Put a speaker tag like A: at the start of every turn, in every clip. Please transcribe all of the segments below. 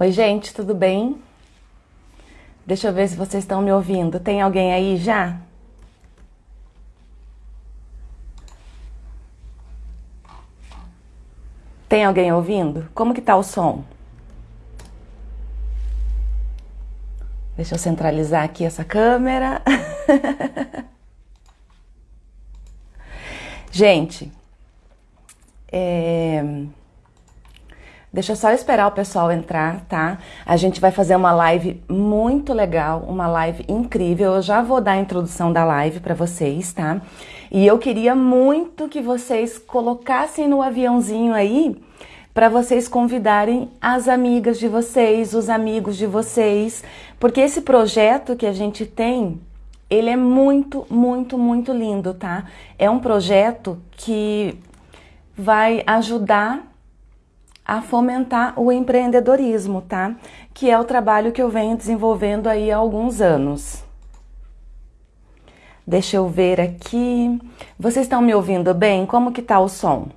A: Oi, gente, tudo bem? Deixa eu ver se vocês estão me ouvindo. Tem alguém aí já? Tem alguém ouvindo? Como que tá o som? Deixa eu centralizar aqui essa câmera. Gente, é... deixa só esperar o pessoal entrar, tá? A gente vai fazer uma live muito legal, uma live incrível. Eu já vou dar a introdução da live para vocês, tá? E eu queria muito que vocês colocassem no aviãozinho aí para vocês convidarem as amigas de vocês, os amigos de vocês, porque esse projeto que a gente tem, ele é muito, muito, muito lindo, tá? É um projeto que vai ajudar a fomentar o empreendedorismo, tá? Que é o trabalho que eu venho desenvolvendo aí há alguns anos. Deixa eu ver aqui. Vocês estão me ouvindo bem? Como que tá o som?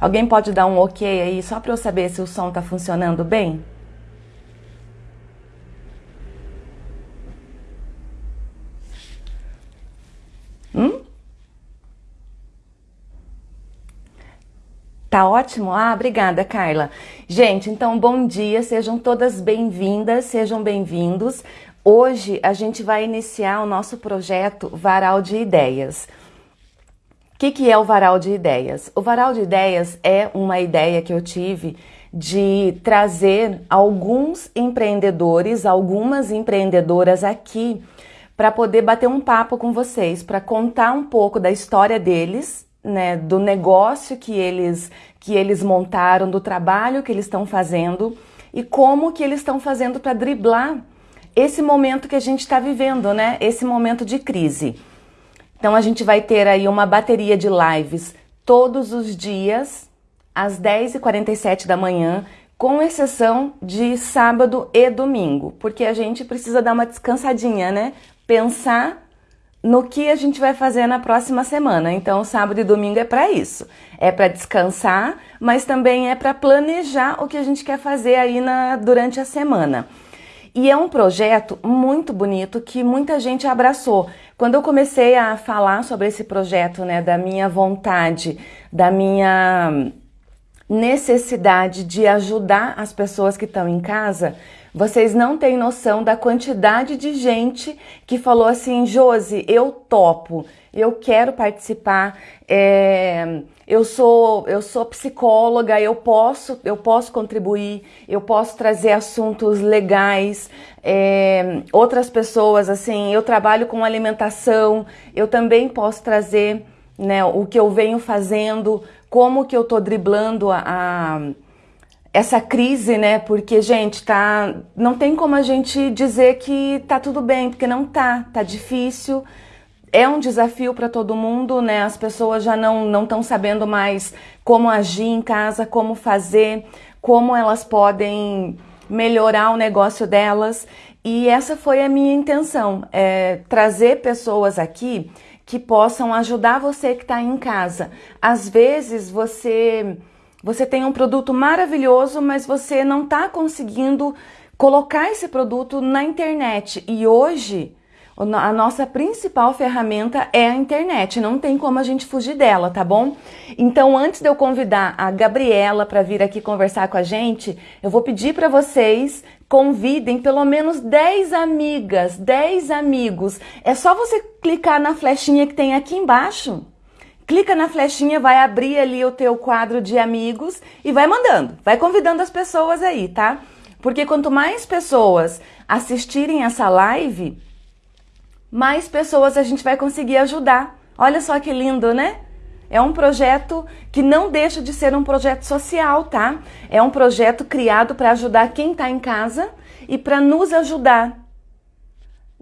A: Alguém pode dar um ok aí só para eu saber se o som está funcionando bem? Hum? Tá ótimo? Ah, obrigada, Carla. Gente, então bom dia, sejam todas bem-vindas, sejam bem-vindos. Hoje a gente vai iniciar o nosso projeto Varal de Ideias que, que é o varal de ideias? O varal de ideias é uma ideia que eu tive de trazer alguns empreendedores, algumas empreendedoras aqui para poder bater um papo com vocês, para contar um pouco da história deles, né, do negócio que eles que eles montaram, do trabalho que eles estão fazendo e como que eles estão fazendo para driblar esse momento que a gente está vivendo, né? Esse momento de crise. Então a gente vai ter aí uma bateria de lives todos os dias, às 10h47 da manhã, com exceção de sábado e domingo, porque a gente precisa dar uma descansadinha, né? Pensar no que a gente vai fazer na próxima semana. Então, sábado e domingo é para isso. É para descansar, mas também é para planejar o que a gente quer fazer aí na, durante a semana. E é um projeto muito bonito que muita gente abraçou. Quando eu comecei a falar sobre esse projeto, né, da minha vontade, da minha necessidade de ajudar as pessoas que estão em casa, vocês não têm noção da quantidade de gente que falou assim, Josi, eu topo, eu quero participar, é, eu sou eu sou psicóloga, eu posso eu posso contribuir, eu posso trazer assuntos legais. É, outras pessoas assim, eu trabalho com alimentação, eu também posso trazer né, o que eu venho fazendo, como que eu tô driblando a, a essa crise, né? Porque, gente, tá. Não tem como a gente dizer que tá tudo bem, porque não tá, tá difícil. É um desafio para todo mundo, né? As pessoas já não estão sabendo mais como agir em casa, como fazer, como elas podem melhorar o negócio delas. E essa foi a minha intenção, é trazer pessoas aqui que possam ajudar você que está em casa. Às vezes você você tem um produto maravilhoso, mas você não está conseguindo colocar esse produto na internet. E hoje a nossa principal ferramenta é a internet, não tem como a gente fugir dela, tá bom? Então, antes de eu convidar a Gabriela para vir aqui conversar com a gente, eu vou pedir para vocês convidem pelo menos 10 amigas, 10 amigos. É só você clicar na flechinha que tem aqui embaixo clica na flechinha, vai abrir ali o teu quadro de amigos e vai mandando, vai convidando as pessoas aí, tá? Porque quanto mais pessoas assistirem essa live, mais pessoas a gente vai conseguir ajudar. Olha só que lindo, né? É um projeto que não deixa de ser um projeto social, tá? É um projeto criado para ajudar quem está em casa e para nos ajudar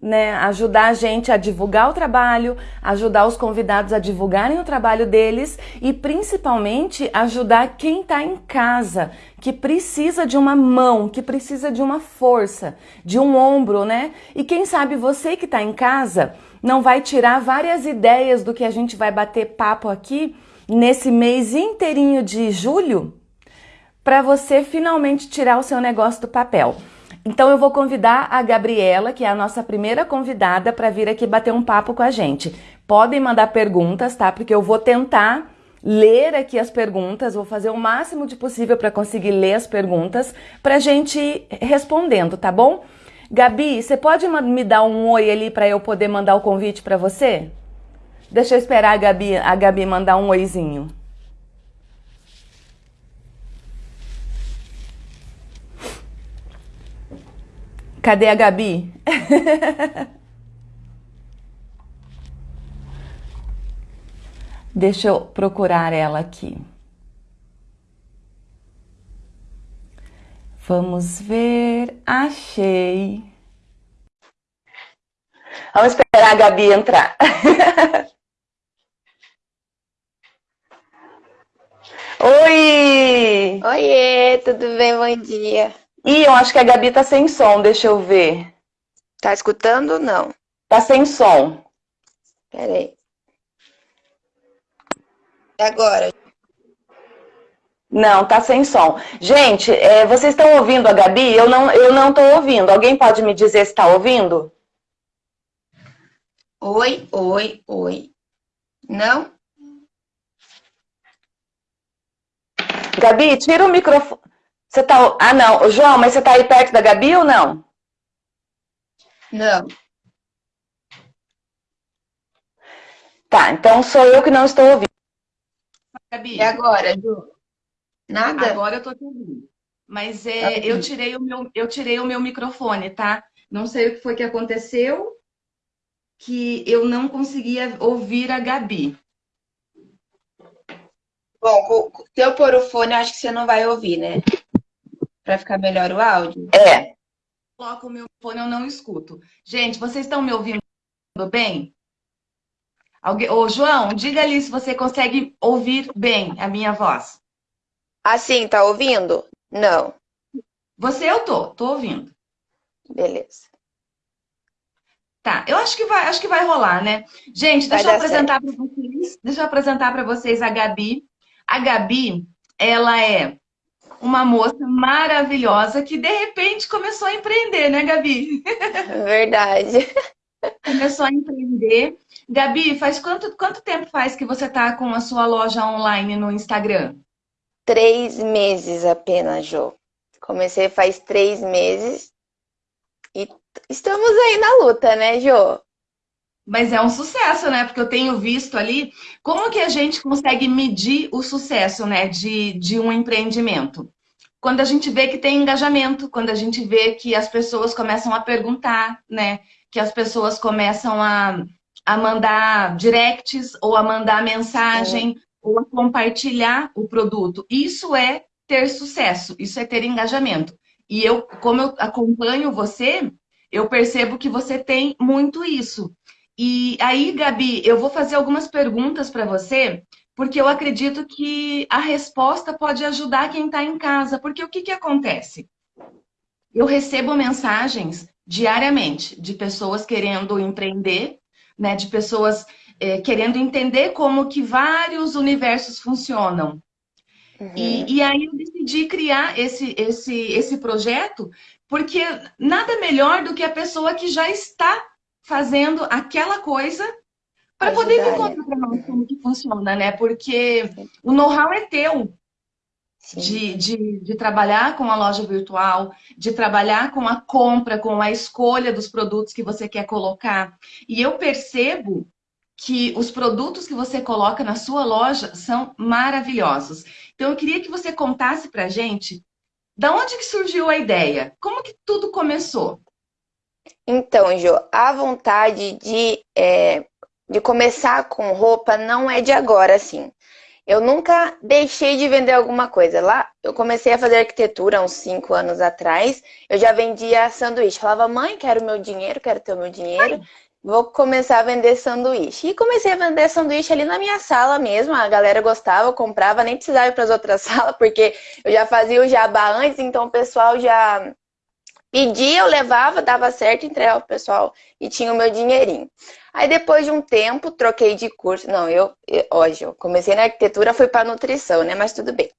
A: né, ajudar a gente a divulgar o trabalho, ajudar os convidados a divulgarem o trabalho deles e principalmente ajudar quem está em casa, que precisa de uma mão, que precisa de uma força, de um ombro, né? E quem sabe você que está em casa não vai tirar várias ideias do que a gente vai bater papo aqui nesse mês inteirinho de julho para você finalmente tirar o seu negócio do papel. Então eu vou convidar a Gabriela, que é a nossa primeira convidada, para vir aqui bater um papo com a gente. Podem mandar perguntas, tá? Porque eu vou tentar ler aqui as perguntas, vou fazer o máximo de possível para conseguir ler as perguntas para gente ir respondendo, tá bom? Gabi, você pode me dar um oi ali para eu poder mandar o convite para você? Deixa eu esperar a Gabi, a Gabi mandar um oizinho. Cadê a Gabi? Deixa eu procurar ela aqui. Vamos ver. Achei. Vamos esperar a Gabi entrar. Oi!
B: Oiê, tudo bem? Bom dia.
A: Ih, eu acho que a Gabi tá sem som, deixa eu ver.
B: Tá escutando ou não?
A: Tá sem som.
B: Peraí. Agora.
A: Não, tá sem som. Gente, é, vocês estão ouvindo a Gabi? Eu não, eu não tô ouvindo. Alguém pode me dizer se tá ouvindo?
B: Oi, oi, oi. Não?
A: Gabi, tira o microfone. Você tá. Ah, não. João, mas você tá aí perto da Gabi ou não?
B: Não.
A: Tá, então sou eu que não estou ouvindo.
B: Gabi. E agora, Ju?
A: Nada? Agora eu tô te ouvindo. Mas é, tá eu, tirei o meu, eu tirei o meu microfone, tá? Não sei o que foi que aconteceu, que eu não conseguia ouvir a Gabi.
B: Bom, se eu pôr o fone, acho que você não vai ouvir, né? Para ficar melhor o áudio.
A: É. Coloco o meu fone, eu não escuto. Gente, vocês estão me ouvindo bem? Alguém... Ô, João, diga ali se você consegue ouvir bem a minha voz.
B: Assim, tá ouvindo? Não.
A: Você eu tô, tô ouvindo.
B: Beleza.
A: Tá, eu acho que vai, acho que vai rolar, né? Gente, deixa eu apresentar para vocês, deixa eu apresentar para vocês a Gabi. A Gabi, ela é uma moça maravilhosa que de repente começou a empreender, né, Gabi?
B: Verdade.
A: Começou a empreender. Gabi, faz quanto, quanto tempo faz que você está com a sua loja online no Instagram?
B: Três meses apenas, Jo. Comecei faz três meses e estamos aí na luta, né, Jo?
A: Mas é um sucesso, né? Porque eu tenho visto ali como que a gente consegue medir o sucesso, né, de, de um empreendimento. Quando a gente vê que tem engajamento, quando a gente vê que as pessoas começam a perguntar, né? Que as pessoas começam a, a mandar directs ou a mandar mensagem é. ou a compartilhar o produto. Isso é ter sucesso, isso é ter engajamento. E eu, como eu acompanho você, eu percebo que você tem muito isso. E aí, Gabi, eu vou fazer algumas perguntas para você, porque eu acredito que a resposta pode ajudar quem está em casa. Porque o que, que acontece? Eu recebo mensagens diariamente de pessoas querendo empreender, né, de pessoas é, querendo entender como que vários universos funcionam. Uhum. E, e, aí eu decidi criar esse, esse, esse projeto, porque nada melhor do que a pessoa que já está fazendo aquela coisa para poder vir contar para nós como que funciona, né? Porque o know-how é teu. De, de, de, trabalhar com a loja virtual, de trabalhar com a compra, com a escolha dos produtos que você quer colocar. E eu percebo que os produtos que você coloca na sua loja são maravilhosos. Então eu queria que você contasse para gente da onde que surgiu a ideia, como que tudo começou.
B: Então, Jo, a vontade de, é, de começar com roupa não é de agora, assim. Eu nunca deixei de vender alguma coisa. Lá, eu comecei a fazer arquitetura uns cinco anos atrás. Eu já vendia sanduíche. Falava, mãe, quero meu dinheiro, quero ter o meu dinheiro. Vou começar a vender sanduíche. E comecei a vender sanduíche ali na minha sala mesmo. A galera gostava, comprava, nem precisava ir para as outras salas, porque eu já fazia o jabá antes, então o pessoal já Pedia, eu levava, dava certo, entregava o pessoal e tinha o meu dinheirinho. Aí depois de um tempo, troquei de curso. Não, eu, hoje eu comecei na arquitetura, fui para nutrição, né? Mas tudo bem.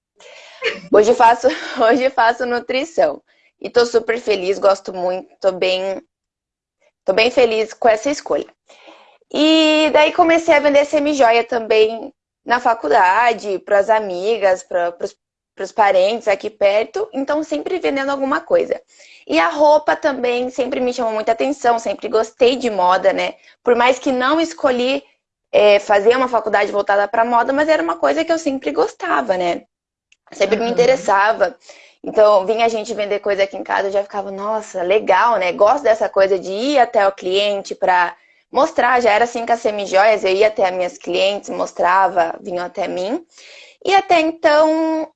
B: Hoje faço, hoje faço nutrição. E tô super feliz, gosto muito, tô bem, tô bem feliz com essa escolha. E daí comecei a vender semi-joia também na faculdade, para as amigas, para os parentes aqui perto, então sempre vendendo alguma coisa. E a roupa também sempre me chamou muita atenção, sempre gostei de moda, né? Por mais que não escolhi é, fazer uma faculdade voltada para moda, mas era uma coisa que eu sempre gostava, né? Sempre uhum. me interessava. Então, vinha a gente vender coisa aqui em casa, eu já ficava, nossa, legal, né? Gosto dessa coisa de ir até o cliente para mostrar. Já era assim com as semijoias, eu ia até as minhas clientes, mostrava, vinham até mim. E até então,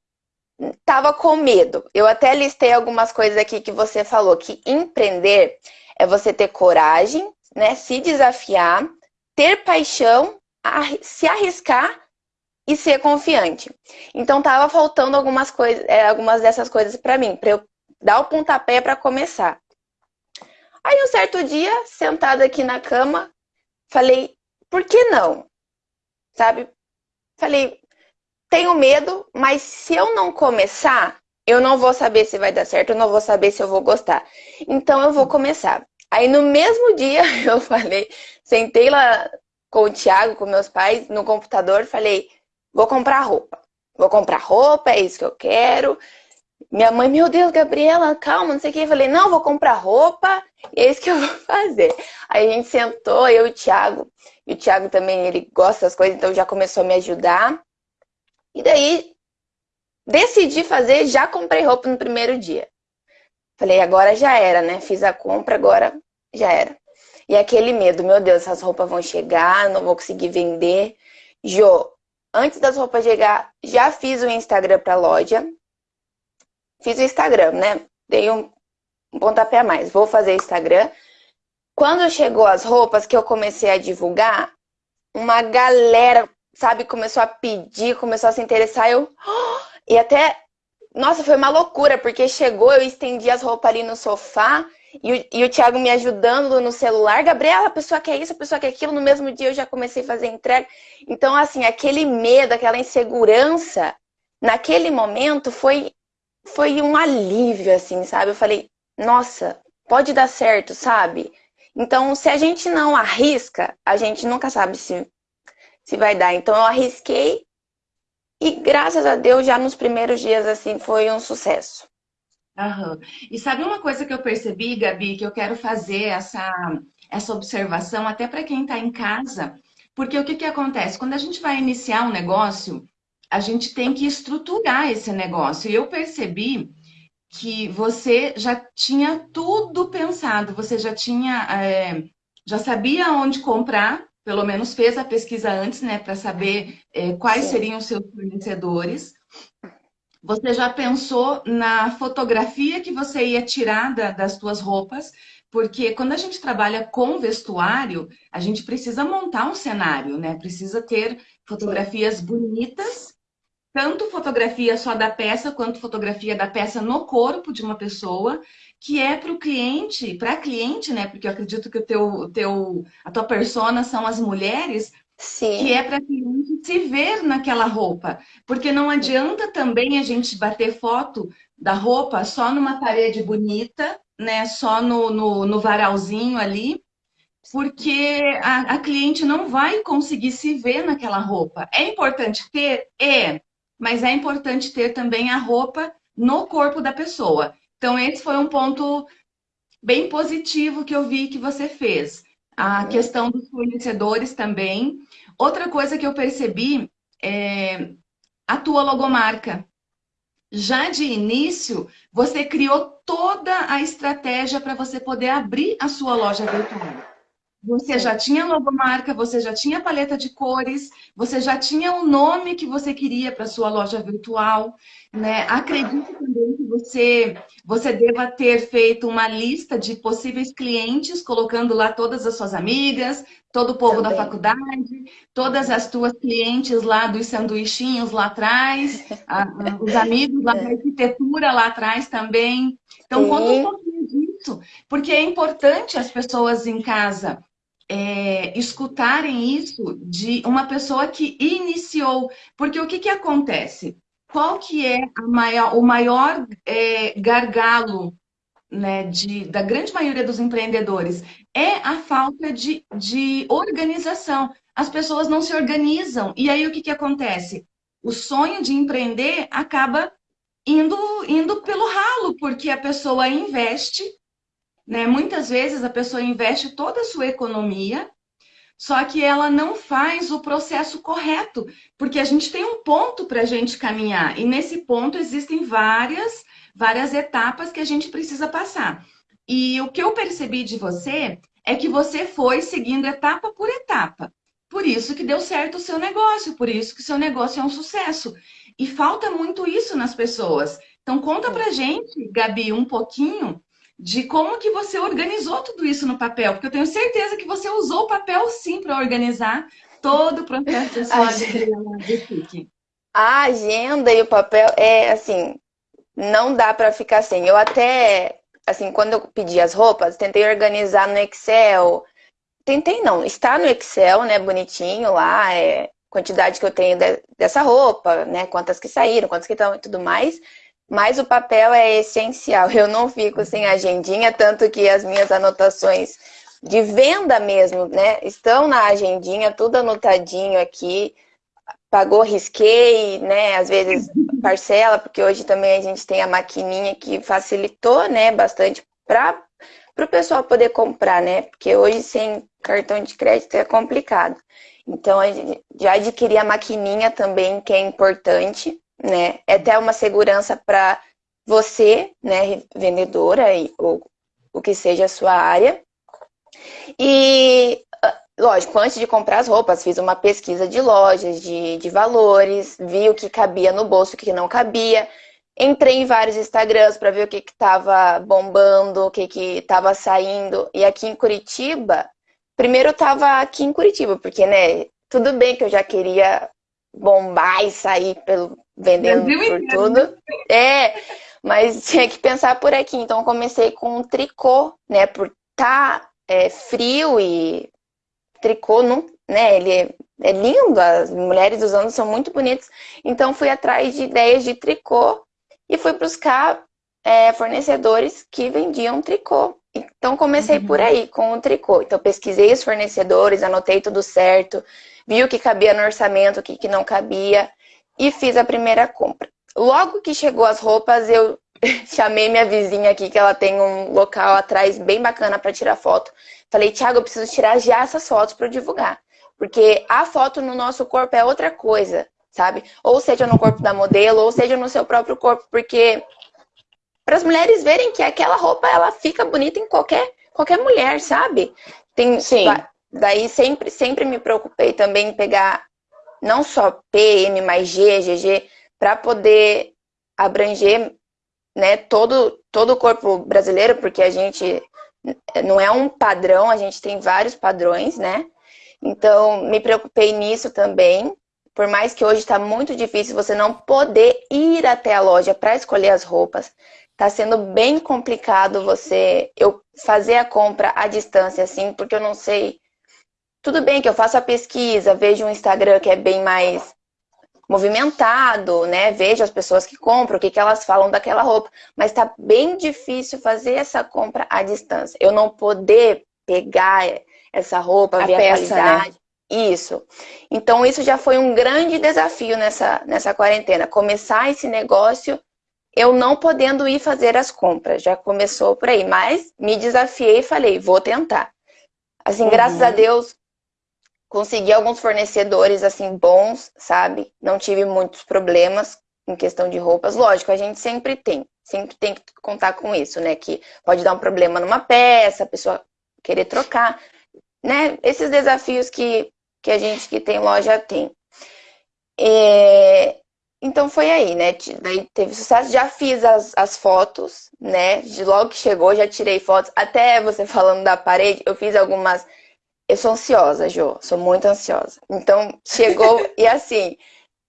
B: tava com medo. Eu até listei algumas coisas aqui que você falou, que empreender é você ter coragem, né? Se desafiar, ter paixão, se arriscar e ser confiante. Então tava faltando algumas coisas, é, algumas dessas coisas para mim, para eu dar o pontapé para começar. Aí um certo dia, sentada aqui na cama, falei, por que não? Sabe? Falei, tenho medo, mas se eu não começar, eu não vou saber se vai dar certo, eu não vou saber se eu vou gostar. Então eu vou começar. Aí no mesmo dia eu falei, sentei lá com o Thiago, com meus pais, no computador, falei, Vou comprar roupa. Vou comprar roupa, é isso que eu quero. Minha mãe, meu Deus, Gabriela, calma, não sei o que. Eu falei, não, vou comprar roupa é isso que eu vou fazer. Aí a gente sentou, eu e o Thiago. E o Thiago também, ele gosta das coisas, então já começou a me ajudar. E daí, decidi fazer, já comprei roupa no primeiro dia. Falei, agora já era, né? Fiz a compra, agora já era. E aquele medo, meu Deus, essas roupas vão chegar, não vou conseguir vender. Jô, Antes das roupas chegar, já fiz o Instagram para loja. Fiz o Instagram, né? Dei um, um pontapé a mais. Vou fazer Instagram. Quando chegou as roupas que eu comecei a divulgar, uma galera, sabe, começou a pedir, começou a se interessar. Eu. E até. Nossa, foi uma loucura, porque chegou, eu estendi as roupas ali no sofá e o, e o Thiago me ajudando no celular. Gabriela, a pessoa quer isso, a pessoa quer aquilo. No mesmo dia eu já comecei a fazer entrega. Então, assim, aquele medo, aquela insegurança, naquele momento foi, foi um alívio, assim, sabe? Eu falei, nossa, pode dar certo, sabe? Então, se a gente não arrisca, a gente nunca sabe se, se vai dar. Então, eu arrisquei e, graças a Deus, já nos primeiros dias, assim, foi um sucesso.
A: Uhum. E sabe uma coisa que eu percebi, Gabi, que eu quero fazer essa, essa observação até para quem está em casa, porque o que, que acontece? Quando a gente vai iniciar um negócio, a gente tem que estruturar esse negócio. E eu percebi que você já tinha tudo pensado, você já tinha, é, já sabia onde comprar, pelo menos fez a pesquisa antes, né, para saber é, quais seriam os seus fornecedores. Você já pensou na fotografia que você ia tirar da, das suas roupas? Porque quando a gente trabalha com vestuário, a gente precisa montar um cenário, né? Precisa ter fotografias bonitas, tanto fotografia só da peça, quanto fotografia da peça no corpo de uma pessoa, que é para o cliente, para a cliente, né? Porque eu acredito que o teu, teu, a tua persona são as mulheres, Sim. que é para cliente se ver naquela roupa. Porque não adianta também a gente bater foto da roupa só numa parede bonita, né? Só no, no, no varalzinho ali, porque a, a, cliente não vai conseguir se ver naquela roupa. É importante ter? É, mas é importante ter também a roupa no corpo da pessoa. Então, esse foi um ponto bem positivo que eu vi que você fez. A uhum. questão dos fornecedores também. Outra coisa que eu percebi é a tua logomarca. Já de início, você criou toda a estratégia para você poder abrir a sua loja virtual. Você já tinha logomarca, você já tinha paleta de cores, você já tinha o nome que você queria para sua loja virtual, né? Acredito também que você você deva ter feito uma lista de possíveis clientes, colocando lá todas as suas amigas, todo o povo também. da faculdade, todas as tuas clientes lá dos sanduichinhos lá atrás, a, os amigos lá da arquitetura lá atrás também. Então, Sim. conta um pouquinho disso porque é importante as pessoas em casa é, escutarem isso de uma pessoa que iniciou. Porque o que, que acontece? Qual que é maior, o maior é, gargalo né, de, da grande maioria dos empreendedores? É a falta de, de organização. As pessoas não se organizam. E aí o que, que acontece? O sonho de empreender acaba indo, indo pelo ralo, porque a pessoa investe né? Muitas vezes a pessoa investe toda a sua economia, só que ela não faz o processo correto, porque a gente tem um ponto para a gente caminhar, e nesse ponto existem várias, várias etapas que a gente precisa passar. E o que eu percebi de você é que você foi seguindo etapa por etapa. Por isso que deu certo o seu negócio, por isso que o seu negócio é um sucesso. E falta muito isso nas pessoas. Então conta pra gente, Gabi, um pouquinho de como que você organizou tudo isso no papel, porque eu tenho certeza que você usou o papel sim para organizar todo o processo da sua
B: de A agenda e o papel é assim, não dá para ficar sem. Eu até, assim, quando eu pedi as roupas, tentei organizar no Excel. Tentei não, está no Excel, né, bonitinho lá, é quantidade que eu tenho de, dessa roupa, né, quantas que saíram, quantas que estão e tudo mais. Mas o papel é essencial. Eu não fico sem agendinha, tanto que as minhas anotações de venda mesmo, né? Estão na agendinha, tudo anotadinho aqui. Pagou, risquei, né? Às vezes parcela, porque hoje também a gente tem a maquininha que facilitou, né? Bastante para o pessoal poder comprar, né? Porque hoje sem cartão de crédito é complicado. Então, já adquiri a maquininha também, que é importante né? É até uma segurança para você, né, vendedora, ou o que seja a sua área. E, ah, lógico, antes de comprar as roupas, fiz uma pesquisa de lojas, de, de valores, vi o que cabia no bolso, o que não cabia. Entrei em vários Instagrams para ver o que estava bombando, o que estava saindo. E aqui em Curitiba, primeiro eu estava aqui em Curitiba, porque, né, tudo bem que eu já queria bombar e sair pelo, vendendo por tudo. É, mas tinha que pensar por aqui. Então comecei com um tricô, né? Por tá é, frio e tricô, não, né? Ele é, é lindo, as mulheres usando são muito bonitas. Então fui atrás de ideias de tricô e fui buscar é, fornecedores que vendiam tricô. Então comecei uhum. por aí, com o tricô. Então pesquisei os fornecedores, anotei tudo certo, vi o que cabia no orçamento, o que, que não cabia e fiz a primeira compra. Logo que chegou as roupas, eu chamei minha vizinha aqui, que ela tem um local atrás bem bacana para tirar foto. Falei, Thiago, eu preciso tirar já essas fotos para divulgar. Porque a foto no nosso corpo é outra coisa, sabe? Ou seja no corpo da modelo, ou seja no seu próprio corpo, porque para as mulheres verem que aquela roupa ela fica bonita em qualquer qualquer mulher, sabe? Tem Sim. Daí sempre sempre me preocupei também em pegar não só PM, mas G, GG, para poder abranger né, todo, todo o corpo brasileiro, porque a gente não é um padrão, a gente tem vários padrões, né? Então, me preocupei nisso também. Por mais que hoje está muito difícil você não poder ir até a loja para escolher as roupas, está sendo bem complicado você eu fazer a compra à distância, assim, porque eu não sei tudo bem que eu faço a pesquisa, vejo um Instagram que é bem mais movimentado, né? Vejo as pessoas que compram, o que, que elas falam daquela roupa. Mas tá bem difícil fazer essa compra à distância. Eu não poder pegar essa roupa, a ver peça, a né? qualidade. Né? Isso. Então, isso já foi um grande desafio nessa, nessa quarentena. Começar esse negócio, eu não podendo ir fazer as compras. Já começou por aí. Mas me desafiei e falei, vou tentar. Assim, uhum. graças a Deus, consegui alguns fornecedores assim bons, sabe? Não tive muitos problemas em questão de roupas. Lógico, a gente sempre tem, sempre tem que contar com isso, né? Que pode dar um problema numa peça, a pessoa querer trocar, né? Esses desafios que, que a gente que tem loja tem. É... Então foi aí, né? Daí teve sucesso, já fiz as, as fotos, né? De logo que chegou, já tirei fotos. Até você falando da parede, eu fiz algumas eu sou ansiosa, Jo, sou muito ansiosa. Então, chegou e assim,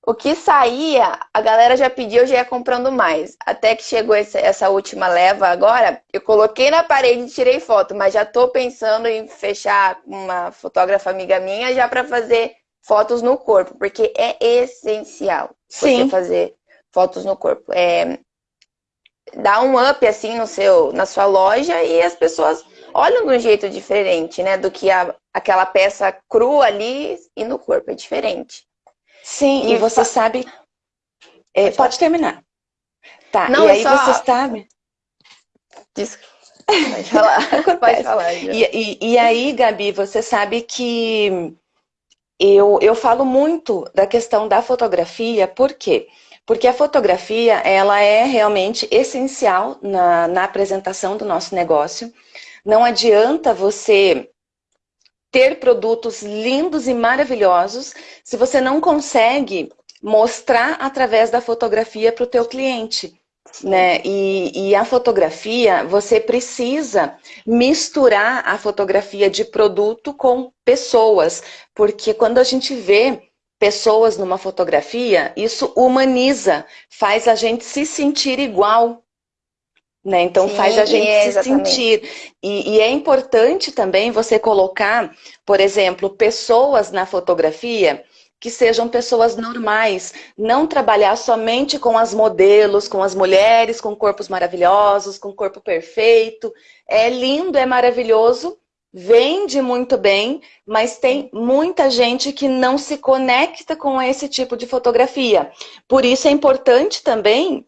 B: o que saía, a galera já pediu, eu já ia comprando mais. Até que chegou essa, essa última leva agora, eu coloquei na parede e tirei foto, mas já tô pensando em fechar uma fotógrafa amiga minha já para fazer fotos no corpo, porque é essencial Sim. você fazer fotos no corpo. É, dá um up assim no seu, na sua loja e as pessoas olham de um jeito diferente, né? Do que a, aquela peça crua ali e no corpo, é diferente.
A: Sim, e, e você fa... sabe... É, pode, pode terminar. Tá, Não, e aí só... você sabe...
B: Desculpa. Pode falar. pode falar.
A: E, e, e, aí, Gabi, você sabe que eu, eu falo muito da questão da fotografia, por quê? Porque a fotografia, ela é realmente essencial na, na apresentação do nosso negócio. Não adianta você ter produtos lindos e maravilhosos se você não consegue mostrar através da fotografia para o teu cliente. Né? E, e, a fotografia, você precisa misturar a fotografia de produto com pessoas, porque quando a gente vê pessoas numa fotografia, isso humaniza, faz a gente se sentir igual. Né? Então Sim, faz a gente é, se sentir. E, e é importante também você colocar, por exemplo, pessoas na fotografia que sejam pessoas normais, não trabalhar somente com as modelos, com as mulheres, com corpos maravilhosos, com corpo perfeito. É lindo, é maravilhoso, vende muito bem, mas tem muita gente que não se conecta com esse tipo de fotografia. Por isso é importante também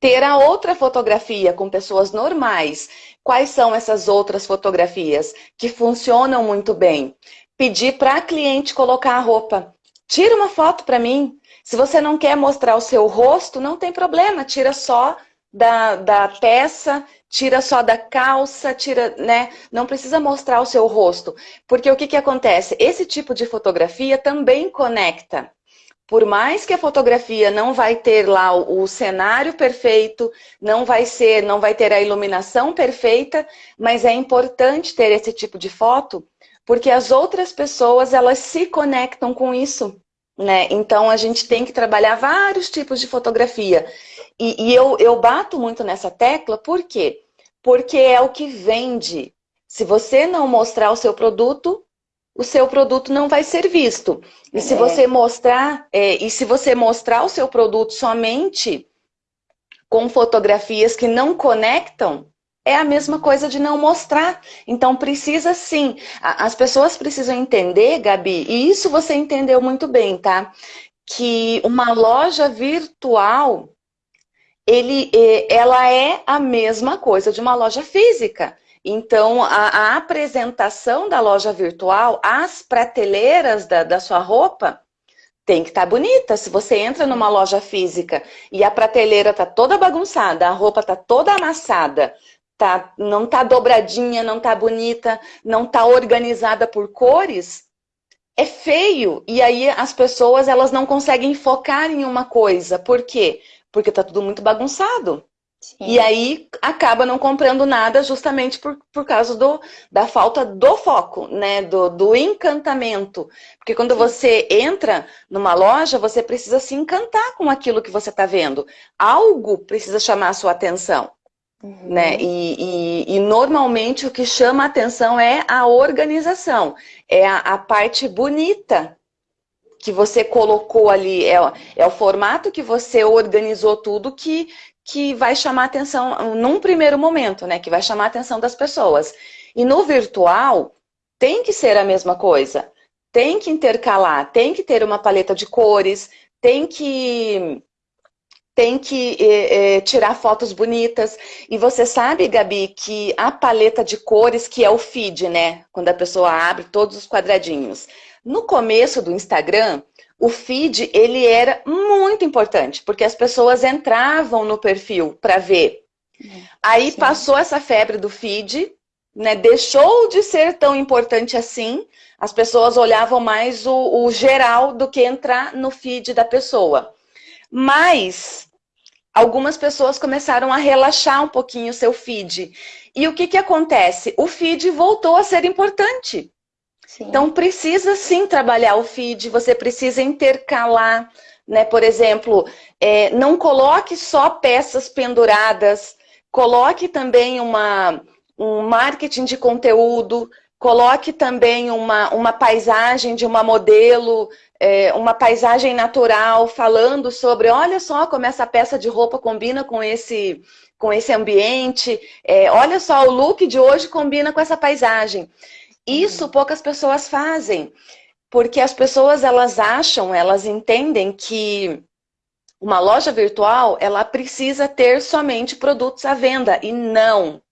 A: ter a outra fotografia com pessoas normais. Quais são essas outras fotografias que funcionam muito bem? pedir para a cliente colocar a roupa. Tira uma foto para mim. Se você não quer mostrar o seu rosto, não tem problema, tira só da, da peça, tira só da calça, tira, né? Não precisa mostrar o seu rosto. Porque o que, que acontece? Esse tipo de fotografia também conecta. Por mais que a fotografia não vai ter lá o, cenário perfeito, não vai ser, não vai ter a iluminação perfeita, mas é importante ter esse tipo de foto porque as outras pessoas, elas se conectam com isso, né? Então, a gente tem que trabalhar vários tipos de fotografia. E, e eu, eu bato muito nessa tecla, por quê? Porque é o que vende. Se você não mostrar o seu produto, o seu produto não vai ser visto. E se é. você mostrar, é, e se você mostrar o seu produto somente com fotografias que não conectam, é a mesma coisa de não mostrar. Então precisa sim. As pessoas precisam entender, Gabi, e isso você entendeu muito bem, tá? Que uma loja virtual, ele, ela é a mesma coisa de uma loja física. Então, a, a apresentação da loja virtual, as prateleiras da, da sua roupa, tem que estar tá bonita. Se você entra numa loja física e a prateleira tá toda bagunçada, a roupa tá toda amassada, tá, não tá dobradinha, não tá bonita, não tá organizada por cores, é feio. E aí as pessoas elas não conseguem focar em uma coisa. Por quê? Porque tá tudo muito bagunçado. Sim. E aí acaba não comprando nada justamente por, por causa do, da falta do foco, né? Do, do encantamento. Porque quando Sim. você entra numa loja, você precisa se encantar com aquilo que você está vendo. Algo precisa chamar a sua atenção. Uhum. Né? E, e, e, normalmente o que chama a atenção é a organização, é a, a parte bonita que você colocou ali, é, é, o formato que você organizou tudo que, que vai chamar atenção num primeiro momento, né? Que vai chamar atenção das pessoas. E no virtual tem que ser a mesma coisa. Tem que intercalar, tem que ter uma paleta de cores, tem que tem que é, é, tirar fotos bonitas. E você sabe, Gabi, que a paleta de cores, que é o feed, né? Quando a pessoa abre todos os quadradinhos. No começo do Instagram, o feed, ele era muito importante, porque as pessoas entravam no perfil para ver. Aí Sim. passou essa febre do feed, né? Deixou de ser tão importante assim. As pessoas olhavam mais o, o geral do que entrar no feed da pessoa. Mas algumas pessoas começaram a relaxar um pouquinho o seu feed. E o que, que acontece? O feed voltou a ser importante. Sim. Então precisa sim trabalhar o feed, você precisa intercalar né? Por exemplo, é, não coloque só peças penduradas, coloque também uma, um marketing de conteúdo, coloque também uma, uma paisagem de uma modelo, é, uma paisagem natural, falando sobre, olha só como essa peça de roupa combina com esse, com esse ambiente, é, olha só, o look de hoje combina com essa paisagem. Isso poucas pessoas fazem, porque as pessoas elas acham, elas entendem que uma loja virtual, ela precisa ter somente produtos à venda, e não.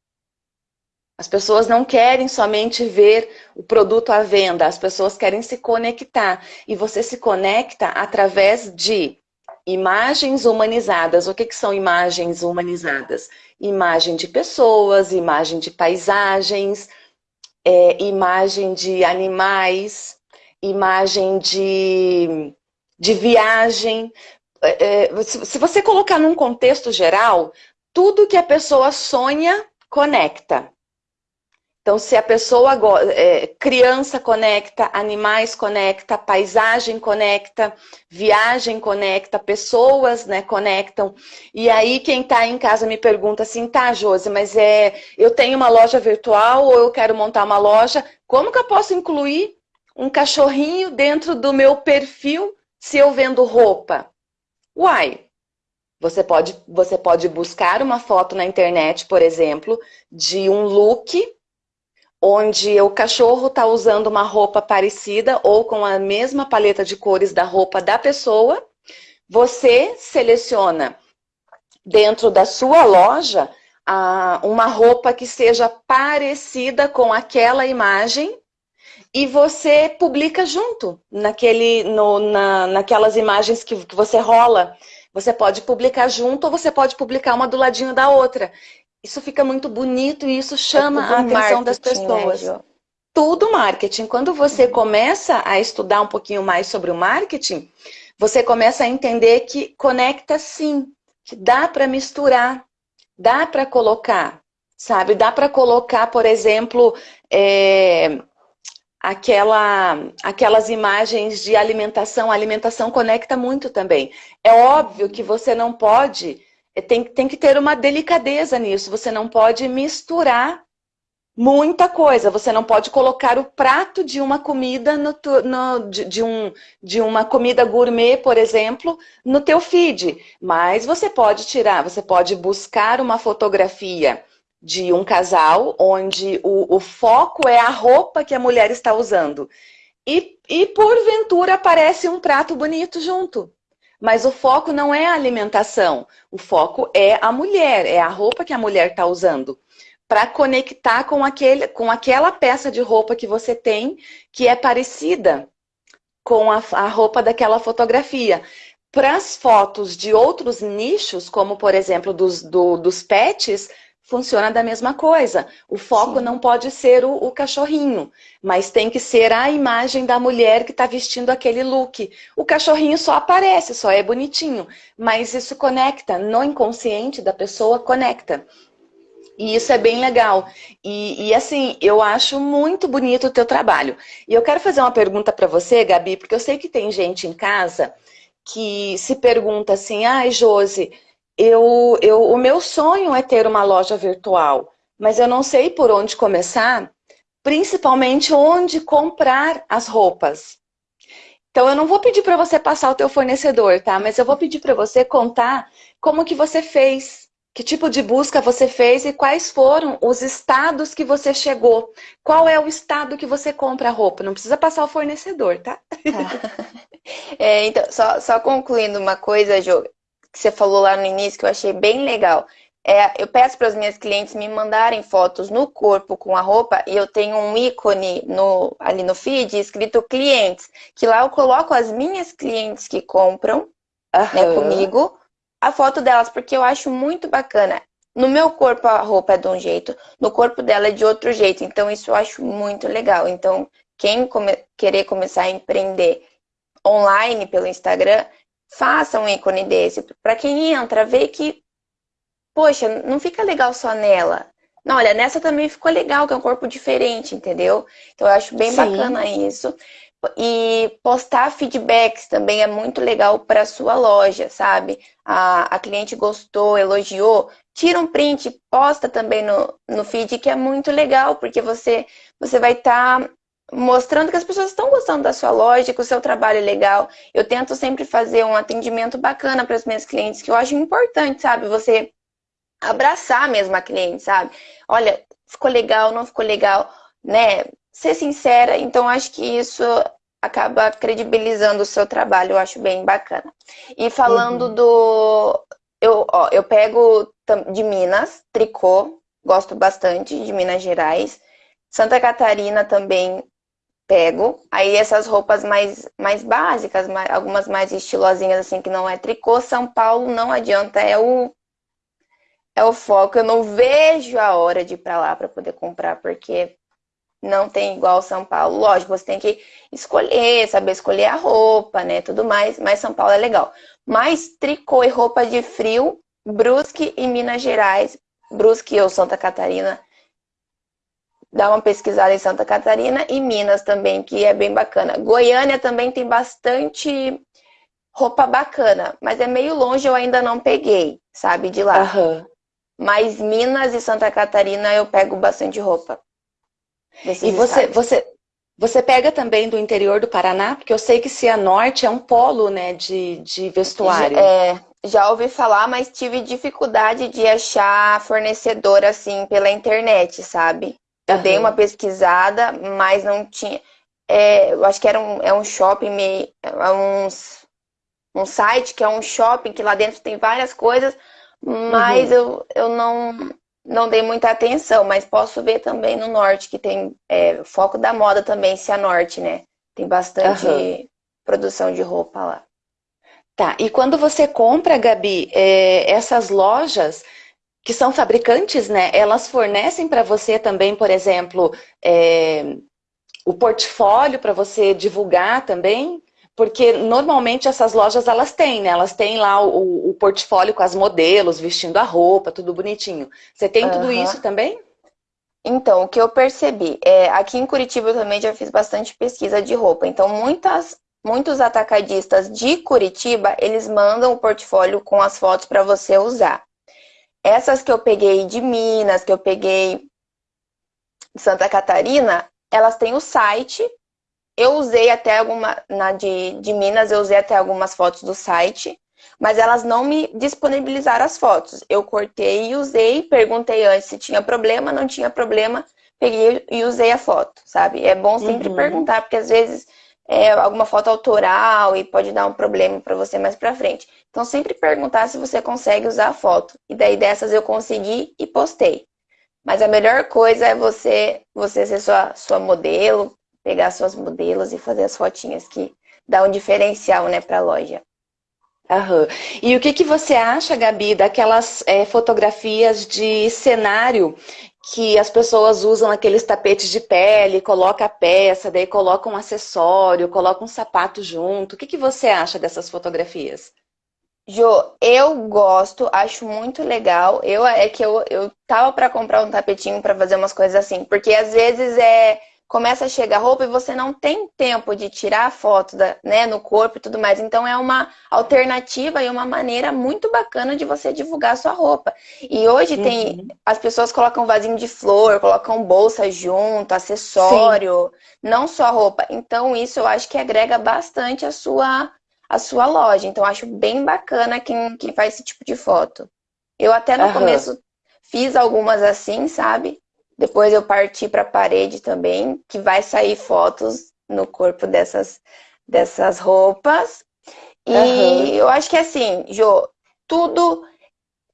A: As pessoas não querem somente ver o produto à venda, as pessoas querem se conectar. E você se conecta através de imagens humanizadas. O que, que são imagens humanizadas? Imagem de pessoas, imagem de paisagens, é, imagem de animais, imagem de, de viagem. É, é se você colocar num contexto geral, tudo que a pessoa sonha, conecta. Então, se a pessoa, é, criança conecta, animais conecta, paisagem conecta, viagem conecta, pessoas né, conectam. E aí quem está em casa me pergunta assim, tá, Josi, mas é, eu tenho uma loja virtual ou eu quero montar uma loja, como que eu posso incluir um cachorrinho dentro do meu perfil se eu vendo roupa? Uai, você pode, você pode buscar uma foto na internet, por exemplo, de um look onde o cachorro está usando uma roupa parecida ou com a mesma paleta de cores da roupa da pessoa, você seleciona dentro da sua loja uma roupa que seja parecida com aquela imagem e você publica junto naquele, no, na, naquelas imagens que, que você rola. Você pode publicar junto ou você pode publicar uma do ladinho da outra isso fica muito bonito e isso chama é a atenção das né, pessoas. Né, tudo marketing. Quando você uhum. começa a estudar um pouquinho mais sobre o marketing, você começa a entender que conecta sim, que dá para misturar, dá para colocar, sabe? Dá para colocar, por exemplo, é, aquela, aquelas imagens de alimentação. A alimentação conecta muito também. É óbvio que você não pode é, tem, tem que ter uma delicadeza nisso. Você não pode misturar muita coisa. Você não pode colocar o prato de uma comida no, no, de, de, um, de uma comida gourmet, por exemplo, no teu feed. Mas você pode tirar, você pode buscar uma fotografia de um casal onde o, o foco é a roupa que a mulher está usando. E, e porventura aparece um prato bonito junto. Mas o foco não é a alimentação, o foco é a mulher, é a roupa que a mulher está usando. Para conectar com, aquele, com aquela peça de roupa que você tem, que é parecida com a, a roupa daquela fotografia. Para as fotos de outros nichos, como por exemplo dos, do, dos pets, funciona da mesma coisa. O foco Sim. não pode ser o, o, cachorrinho, mas tem que ser a imagem da mulher que está vestindo aquele look. O cachorrinho só aparece, só é bonitinho, mas isso conecta, no inconsciente da pessoa conecta. E isso é bem legal. E, e, assim, eu acho muito bonito o teu trabalho. E eu quero fazer uma pergunta para você, Gabi, porque eu sei que tem gente em casa que se pergunta assim, ai, Josi, eu, eu, o meu sonho é ter uma loja virtual, mas eu não sei por onde começar, principalmente onde comprar as roupas. Então eu não vou pedir para você passar o teu fornecedor, tá? Mas eu vou pedir para você contar como que você fez, que tipo de busca você fez e quais foram os estados que você chegou. Qual é o estado que você compra a roupa? Não precisa passar o fornecedor, tá? tá.
B: É, então, só, só concluindo uma coisa, Jo, que você falou lá no início, que eu achei bem legal. É, eu peço para as minhas clientes me mandarem fotos no corpo com a roupa e eu tenho um ícone no, ali no feed escrito clientes, que lá eu coloco as minhas clientes que compram uhum. né, comigo, a foto delas, porque eu acho muito bacana. No meu corpo a roupa é de um jeito, no corpo dela é de outro jeito, então isso eu acho muito legal. Então, quem come querer começar a empreender online pelo Instagram, faça um ícone desse. Para quem entra, ver que, poxa, não fica legal só nela. Não, olha, nessa também ficou legal, que é um corpo diferente, entendeu? Então eu acho bem Sim. bacana isso. e postar feedbacks também é muito legal para sua loja, sabe? A, a cliente gostou, elogiou, tira um print, posta também no, no feed, que é muito legal, porque você, você vai estar tá mostrando que as pessoas estão gostando da sua loja, que o seu trabalho é legal. Eu tento sempre fazer um atendimento bacana para os meus clientes, que eu acho importante, sabe? Você abraçar mesmo a cliente, sabe? Olha, ficou legal, não ficou legal, né? Ser sincera, então acho que isso acaba credibilizando o seu trabalho, eu acho bem bacana. E falando uhum. do. Eu, ó, eu pego de Minas, tricô, gosto bastante de Minas Gerais. Santa Catarina também pego. Aí essas roupas mais, mais básicas, mais, algumas mais estilosinhas, assim, que não é tricô. São Paulo não adianta, é o é o foco. Eu não vejo a hora de ir para lá para poder comprar, porque não tem igual São Paulo. Lógico, você tem que escolher, saber escolher a roupa, né, tudo mais, mas São Paulo é legal. Mas tricô e roupa de frio, Brusque e Minas Gerais, Brusque ou Santa Catarina, dá uma pesquisada em Santa Catarina e Minas também, que é bem bacana. Goiânia também tem bastante roupa bacana, mas é meio longe, eu ainda não peguei, sabe, de lá. Uhum. Mas Minas e Santa Catarina eu pego bastante roupa.
A: E você, você, você pega também do interior do Paraná? Porque eu sei que Cianorte é um polo né, de, de vestuário.
B: É, já ouvi falar, mas tive dificuldade de achar fornecedor assim pela internet, sabe? Eu uhum. dei uma pesquisada, mas não tinha. É, eu acho que era um, é um shopping meio. É uns, um site que é um shopping que lá dentro tem várias coisas, mas uhum. eu, eu não, não dei muita atenção, mas posso ver também no norte, que tem é, foco da moda também, se a norte, né? Tem bastante uhum. produção de roupa lá.
A: Tá, e quando você compra, Gabi, é, essas lojas que são fabricantes, né? Elas fornecem para você também, por exemplo, é, o portfólio para você divulgar também? Porque normalmente essas lojas elas têm, né? Elas têm lá o, o portfólio com as modelos, vestindo a roupa, tudo bonitinho. Você tem uhum. tudo isso também?
B: Então, o que eu percebi, é, aqui em Curitiba eu também já fiz bastante pesquisa de roupa. Então, muitas, muitos atacadistas de Curitiba, eles mandam o portfólio com as fotos para você usar. Essas que eu peguei de Minas, que eu peguei de Santa Catarina, elas têm o site eu usei até alguma, na de, de Minas, eu usei até algumas fotos do site, mas elas não me disponibilizaram as fotos. Eu cortei e usei, perguntei antes se tinha problema, não tinha problema, peguei e usei a foto, sabe? É bom sempre uhum. perguntar, porque às vezes é alguma foto autoral e pode dar um problema para você mais para frente. Então sempre perguntar se você consegue usar a foto. E daí dessas eu consegui e postei. Mas a melhor coisa é você você ser sua, sua modelo, pegar suas modelos e fazer as fotinhas que dá um diferencial, né, para a loja.
A: Aham. E o que, que você acha, Gabi, daquelas é, fotografias de cenário que as pessoas usam aqueles tapetes de pele, coloca a peça, daí coloca um acessório, coloca um sapato junto. O que, que você acha dessas fotografias?
B: Jo, eu gosto, acho muito legal. Eu é que eu, eu tava para comprar um tapetinho para fazer umas coisas assim, porque às vezes é começa a chegar roupa e você não tem tempo de tirar a foto da, né, no corpo e tudo mais. Então é uma alternativa e uma maneira muito bacana de você divulgar a sua roupa. E hoje uhum. tem as pessoas colocam vasinho de flor, colocam bolsa junto, acessório, Sim. não só roupa. Então isso eu acho que agrega bastante a sua a sua loja. Então acho bem bacana quem, quem faz esse tipo de foto. Eu até no uhum. começo fiz algumas assim, sabe? Depois eu parti para a parede também, que vai sair fotos no corpo dessas, dessas roupas. E uhum. eu acho que assim, Jo, tudo,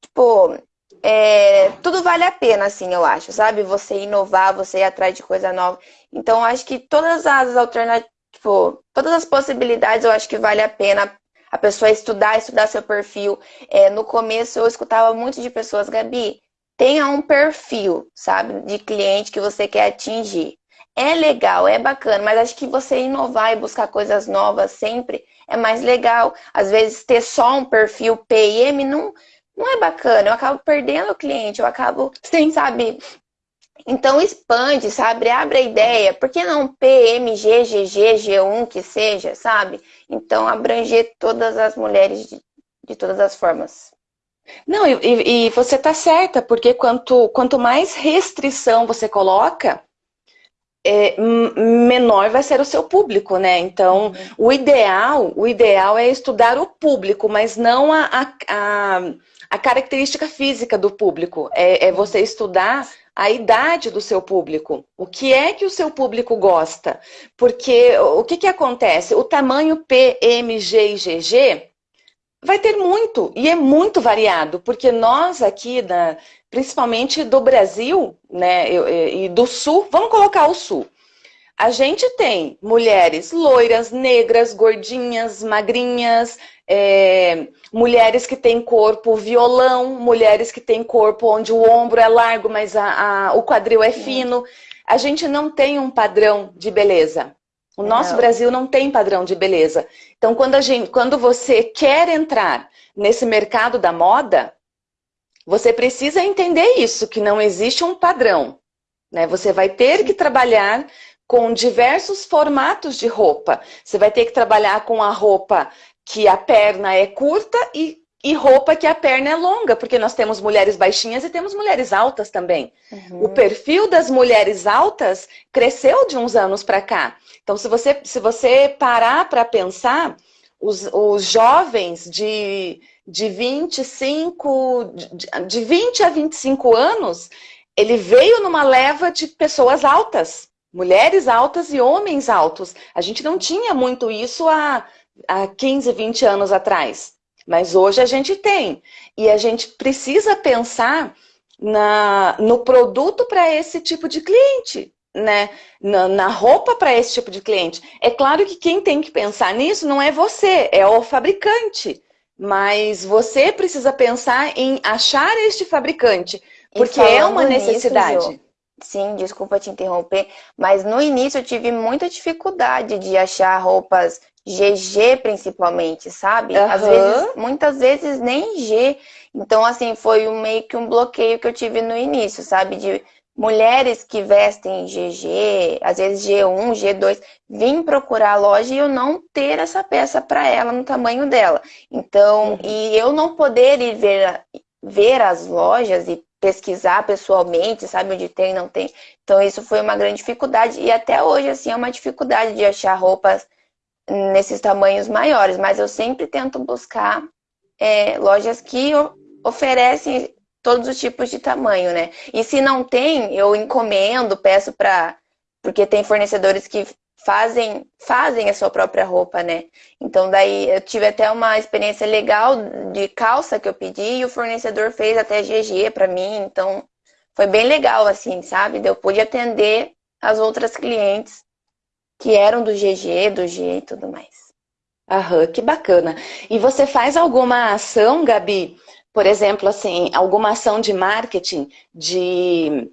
B: tipo, é, tudo vale a pena, assim, eu acho, sabe? Você inovar, você ir atrás de coisa nova. Então, eu acho que todas as alternativas, tipo, todas as possibilidades, eu acho que vale a pena a pessoa estudar, estudar seu perfil. É, no começo, eu escutava muito de pessoas, Gabi, tenha um perfil, sabe, de cliente que você quer atingir. É legal, é bacana, mas acho que você inovar e buscar coisas novas sempre é mais legal. Às vezes ter só um perfil PIM não, não é bacana. Eu acabo perdendo o cliente, eu acabo, Sim. sabe, Então expande, sabe? Abre a ideia. Por que não PMG, GG, G1 que seja, sabe? Então abranger todas as mulheres de, de todas as formas.
A: Não, e, e você está certa, porque quanto, quanto mais restrição você coloca, é, menor vai ser o seu público, né? Então, uhum. o ideal, o ideal é estudar o público, mas não a, a, a, a característica física do público. É, é, você estudar a idade do seu público. O que é que o seu público gosta? Porque o que, que acontece? O tamanho P, M, G e GG vai ter muito, e é muito variado, porque nós aqui, da, principalmente do Brasil né, e do Sul, vamos colocar o Sul. A gente tem mulheres loiras, negras, gordinhas, magrinhas, é, mulheres que têm corpo violão, mulheres que têm corpo onde o ombro é largo, mas a, a, o quadril é fino. A gente não tem um padrão de beleza. O nosso não. Brasil não tem padrão de beleza. Então, quando, a gente, quando você quer entrar nesse mercado da moda, você precisa entender isso, que não existe um padrão. Né? Você vai ter que trabalhar com diversos formatos de roupa. Você vai ter que trabalhar com a roupa que a perna é curta e, e roupa que a perna é longa, porque nós temos mulheres baixinhas e temos mulheres altas também. Uhum. O perfil das mulheres altas cresceu de uns anos para cá. Então, se você, se você parar para pensar, os, os jovens de, de 25, de, de 20 a 25 anos, ele veio numa leva de pessoas altas, mulheres altas e homens altos. A gente não tinha muito isso há, há 15, 20 anos atrás, mas hoje a gente tem. E a gente precisa pensar na, no produto para esse tipo de cliente né, na, na roupa para esse tipo de cliente. É claro que quem tem que pensar nisso não é você, é o fabricante. Mas você precisa pensar em achar este fabricante, porque é uma necessidade. Nisso,
B: Sim, desculpa te interromper, mas no início eu tive muita dificuldade de achar roupas GG principalmente, sabe? Uhum. Às vezes, muitas vezes nem G. Então, assim, foi um, meio que um bloqueio que eu tive no início, sabe? De mulheres que vestem GG, às vezes G1, G2, vim procurar a loja e eu não ter essa peça para ela no tamanho dela. Então, uhum. e eu não poder ir ver, ver as lojas e pesquisar pessoalmente, sabe onde tem, não tem. Então, isso foi uma grande dificuldade. E até hoje, assim, é uma dificuldade de achar roupas nesses tamanhos maiores. Mas eu sempre tento buscar é, lojas que oferecem todos os tipos de tamanho, né? E se não tem, eu encomendo, peço para porque tem fornecedores que fazem fazem a sua própria roupa, né? Então daí eu tive até uma experiência legal de calça que eu pedi e o fornecedor fez até GG para mim, então foi bem legal assim, sabe? Eu pude atender as outras clientes que eram do GG, do G e tudo mais.
A: Aham, que bacana. E você faz alguma ação, Gabi, por exemplo, assim, alguma ação de marketing, de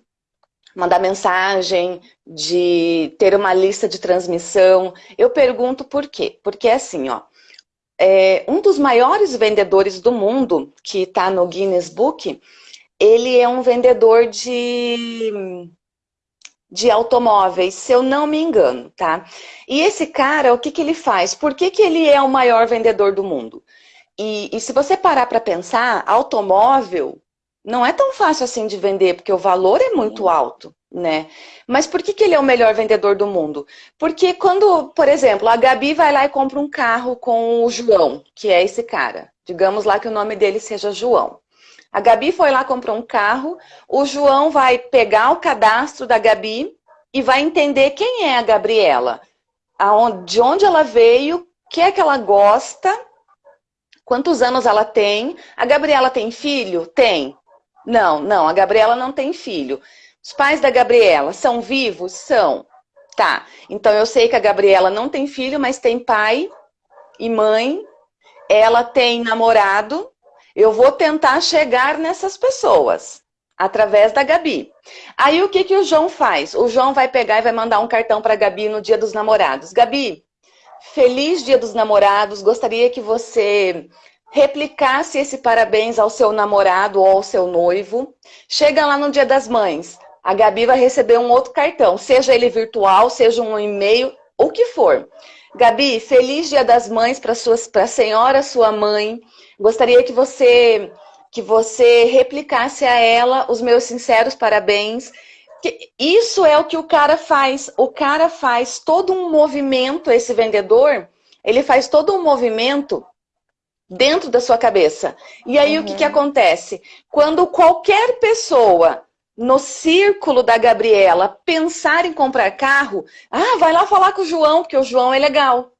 A: mandar mensagem, de ter uma lista de transmissão. Eu pergunto por quê? Porque assim, ó, é, um dos maiores vendedores do mundo, que está no Guinness Book, ele é um vendedor de, de automóveis, se eu não me engano, tá? E esse cara, o que, que ele faz? Por que, que ele é o maior vendedor do mundo? E, e se você parar para pensar, automóvel não é tão fácil assim de vender, porque o valor é muito alto, né? Mas por que, que ele é o melhor vendedor do mundo? Porque quando, por exemplo, a Gabi vai lá e compra um carro com o João, que é esse cara. Digamos lá que o nome dele seja João. A Gabi foi lá comprar um carro, o João vai pegar o cadastro da Gabi e vai entender quem é a Gabriela, de onde ela veio, o que é que ela gosta Quantos anos ela tem? A Gabriela tem filho? Tem. Não, não, a Gabriela não tem filho. Os pais da Gabriela são vivos? São. Tá, então eu sei que a Gabriela não tem filho, mas tem pai e mãe. Ela tem namorado. Eu vou tentar chegar nessas pessoas através da Gabi. Aí o que, que o João faz? O João vai pegar e vai mandar um cartão para a Gabi no dia dos namorados. Gabi, Feliz Dia dos Namorados. Gostaria que você replicasse esse parabéns ao seu namorado ou ao seu noivo. Chega lá no Dia das Mães. a Gabi vai receber um outro cartão, seja ele virtual, seja um e-mail, o que for. Gabi, feliz Dia das Mães para suas para a senhora, sua mãe. Gostaria que você que você replicasse a ela os meus sinceros parabéns. Isso é o que o cara faz. O cara faz todo um movimento, esse vendedor, ele faz todo um movimento dentro da sua cabeça. E aí uhum. o que, que uhum. acontece? Quando qualquer pessoa no círculo da Gabriela pensar em comprar carro, ah, vai lá falar com o João, porque o João é legal.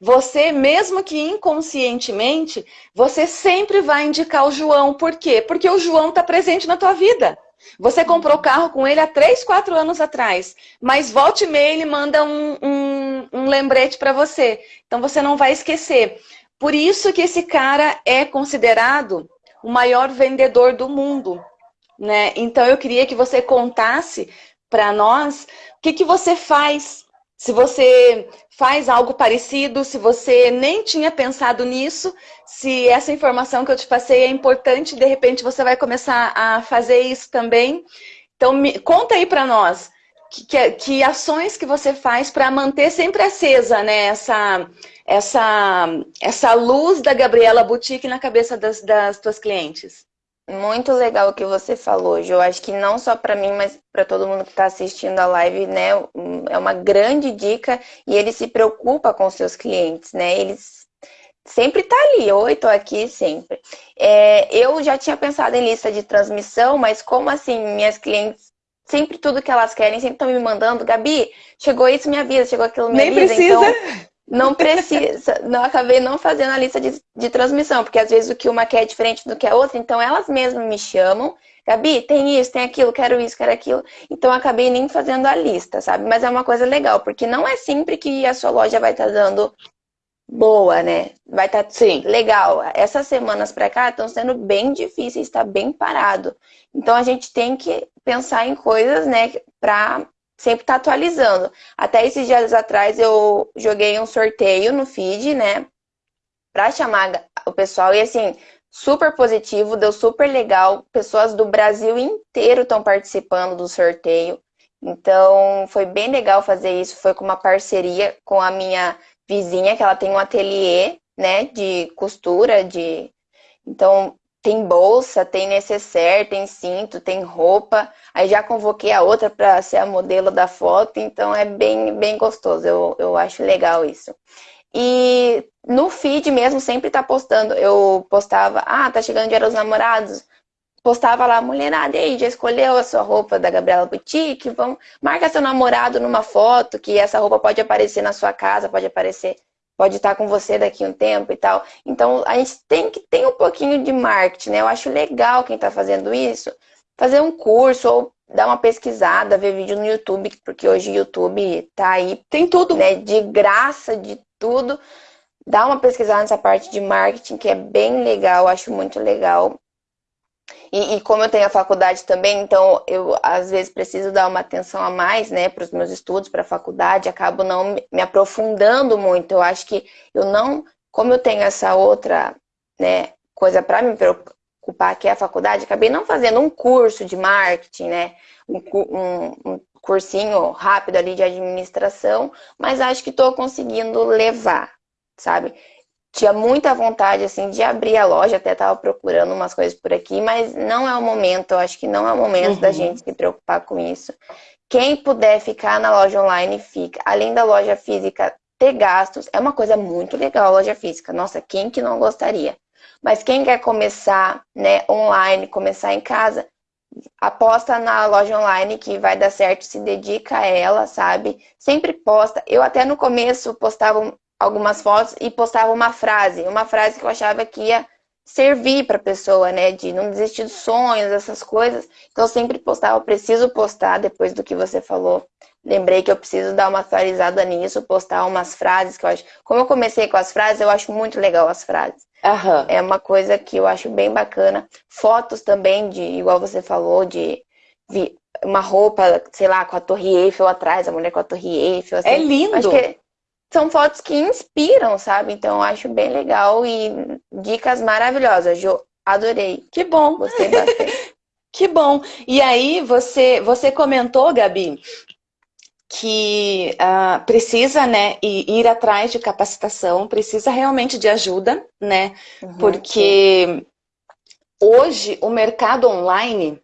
A: Você, mesmo que inconscientemente, você sempre vai indicar o João. Por quê? Porque o João está presente na tua vida. Você comprou carro com ele há 3, 4 anos atrás, mas volte e meia ele manda um, um, um lembrete para você. Então você não vai esquecer. Por isso que esse cara é considerado o maior vendedor do mundo. Né? Então eu queria que você contasse para nós o que, que você faz, se você faz algo parecido, se você nem tinha pensado nisso, se essa informação que eu te passei é importante, de repente você vai começar a fazer isso também. Então me, conta aí para nós que, que, que, ações que você faz para manter sempre acesa né, essa, essa, essa luz da Gabriela Boutique na cabeça das, das tuas clientes.
B: Muito legal o que você falou, Jo. Acho que não só para mim, mas para todo mundo que está assistindo a live, né? É uma grande dica e ele se preocupa com seus clientes, né? Eles sempre tá ali, oi, tô aqui sempre. É, eu já tinha pensado em lista de transmissão, mas como assim, minhas clientes, sempre tudo que elas querem, sempre estão me mandando, Gabi, chegou isso, me avisa, chegou aquilo, me
A: Nem
B: avisa.
A: Precisa.
B: Então, não precisa, não acabei não fazendo a lista de, de transmissão, porque às vezes o que uma quer é diferente do que a outra, então elas mesmas me chamam, Gabi, tem isso, tem aquilo, quero isso, quero aquilo. Então acabei nem fazendo a lista, sabe? Mas é uma coisa legal, porque não é sempre que a sua loja vai estar tá dando boa, né? Vai estar tá, sim legal. Essas semanas para cá estão sendo bem difíceis, está bem parado. Então a gente tem que pensar em coisas, né, para sempre tá atualizando. Até esses dias atrás eu joguei um sorteio no feed, né? Pra chamar o pessoal. E assim, super positivo, deu super legal. Pessoas do Brasil inteiro estão participando do sorteio. Então, foi bem legal fazer isso. Foi com uma parceria com a minha vizinha, que ela tem um ateliê, né, de costura, de... Então, tem bolsa, tem necessaire, tem cinto, tem roupa. Aí já convoquei a outra para ser a modelo da foto, então é bem, bem gostoso. Eu, eu acho legal isso. E no feed mesmo sempre tá postando. Eu postava, ah, tá chegando dia dos namorados. Postava lá, mulherada, aí, já escolheu a sua roupa da Gabriela Boutique? Vamos, marca seu namorado numa foto, que essa roupa pode aparecer na sua casa, pode aparecer pode estar com você daqui a um tempo e tal. Então, a gente tem que ter um pouquinho de marketing, né? Eu acho legal quem está fazendo isso, fazer um curso ou dar uma pesquisada, ver vídeo no YouTube, porque hoje o YouTube tá aí. Tem tudo. Né? De graça, de tudo. Dá uma pesquisada nessa parte de marketing, que é bem legal, acho muito legal. E, e, como eu tenho a faculdade também, então eu às vezes preciso dar uma atenção a mais, né, para os meus estudos, para a faculdade, acabo não me aprofundando muito. Eu acho que eu não, como eu tenho essa outra, né, coisa para me preocupar, que é a faculdade, acabei não fazendo um curso de marketing, né, um, um, um cursinho rápido ali de administração, mas acho que estou conseguindo levar, sabe? Tinha muita vontade, assim, de abrir a loja, até estava procurando umas coisas por aqui, mas não é o momento, eu acho que não é o momento uhum. da gente se preocupar com isso. Quem puder ficar na loja online, fica. Além da loja física ter gastos, é uma coisa muito legal a loja física. Nossa, quem que não gostaria? Mas quem quer começar, né, online, começar em casa, aposta na loja online que vai dar certo, se dedica a ela, sabe? Sempre posta. Eu até no começo postava algumas fotos e postava uma frase, uma frase que eu achava que ia servir para a pessoa, né, de não desistir dos sonhos, essas coisas. Então eu sempre postava, preciso postar depois do que você falou. Lembrei que eu preciso dar uma atualizada nisso, postar umas frases que eu acho. Como eu comecei com as frases, eu acho muito legal as frases. Uhum. É uma coisa que eu acho bem bacana. Fotos também de, igual você falou, de uma roupa, sei lá, com a Torre Eiffel atrás, a mulher com a Torre Eiffel. Assim.
A: É lindo.
B: Acho que são fotos que inspiram, sabe? Então eu acho bem legal e dicas maravilhosas. Jo, adorei.
A: Que bom.
B: Gostei bastante.
A: Que bom. E aí, você, você comentou, Gabi, que uh, precisa, né, ir, atrás de capacitação, precisa realmente de ajuda, né? Uhum, porque sim. hoje o mercado online,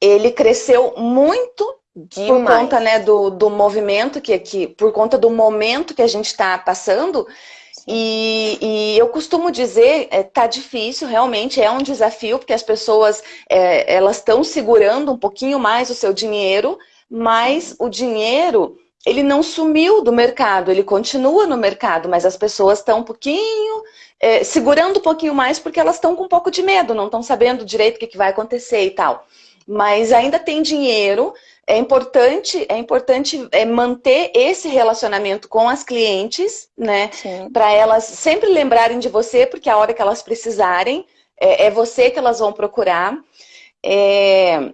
A: ele cresceu muito Demais. por conta, né, do, do movimento que, que, por conta do momento que a gente está passando, e, e, eu costumo dizer, é, tá difícil, realmente é um desafio, porque as pessoas é, elas estão segurando um pouquinho mais o seu dinheiro, mas o dinheiro ele não sumiu do mercado, ele continua no mercado, mas as pessoas estão um pouquinho, é, segurando um pouquinho mais porque elas estão com um pouco de medo, não estão sabendo direito o que, que vai acontecer e tal. Mas ainda tem dinheiro, é importante, é importante é, manter esse relacionamento com as clientes, né? Para elas sempre lembrarem de você, porque a hora que elas precisarem, é, é você que elas vão procurar. É,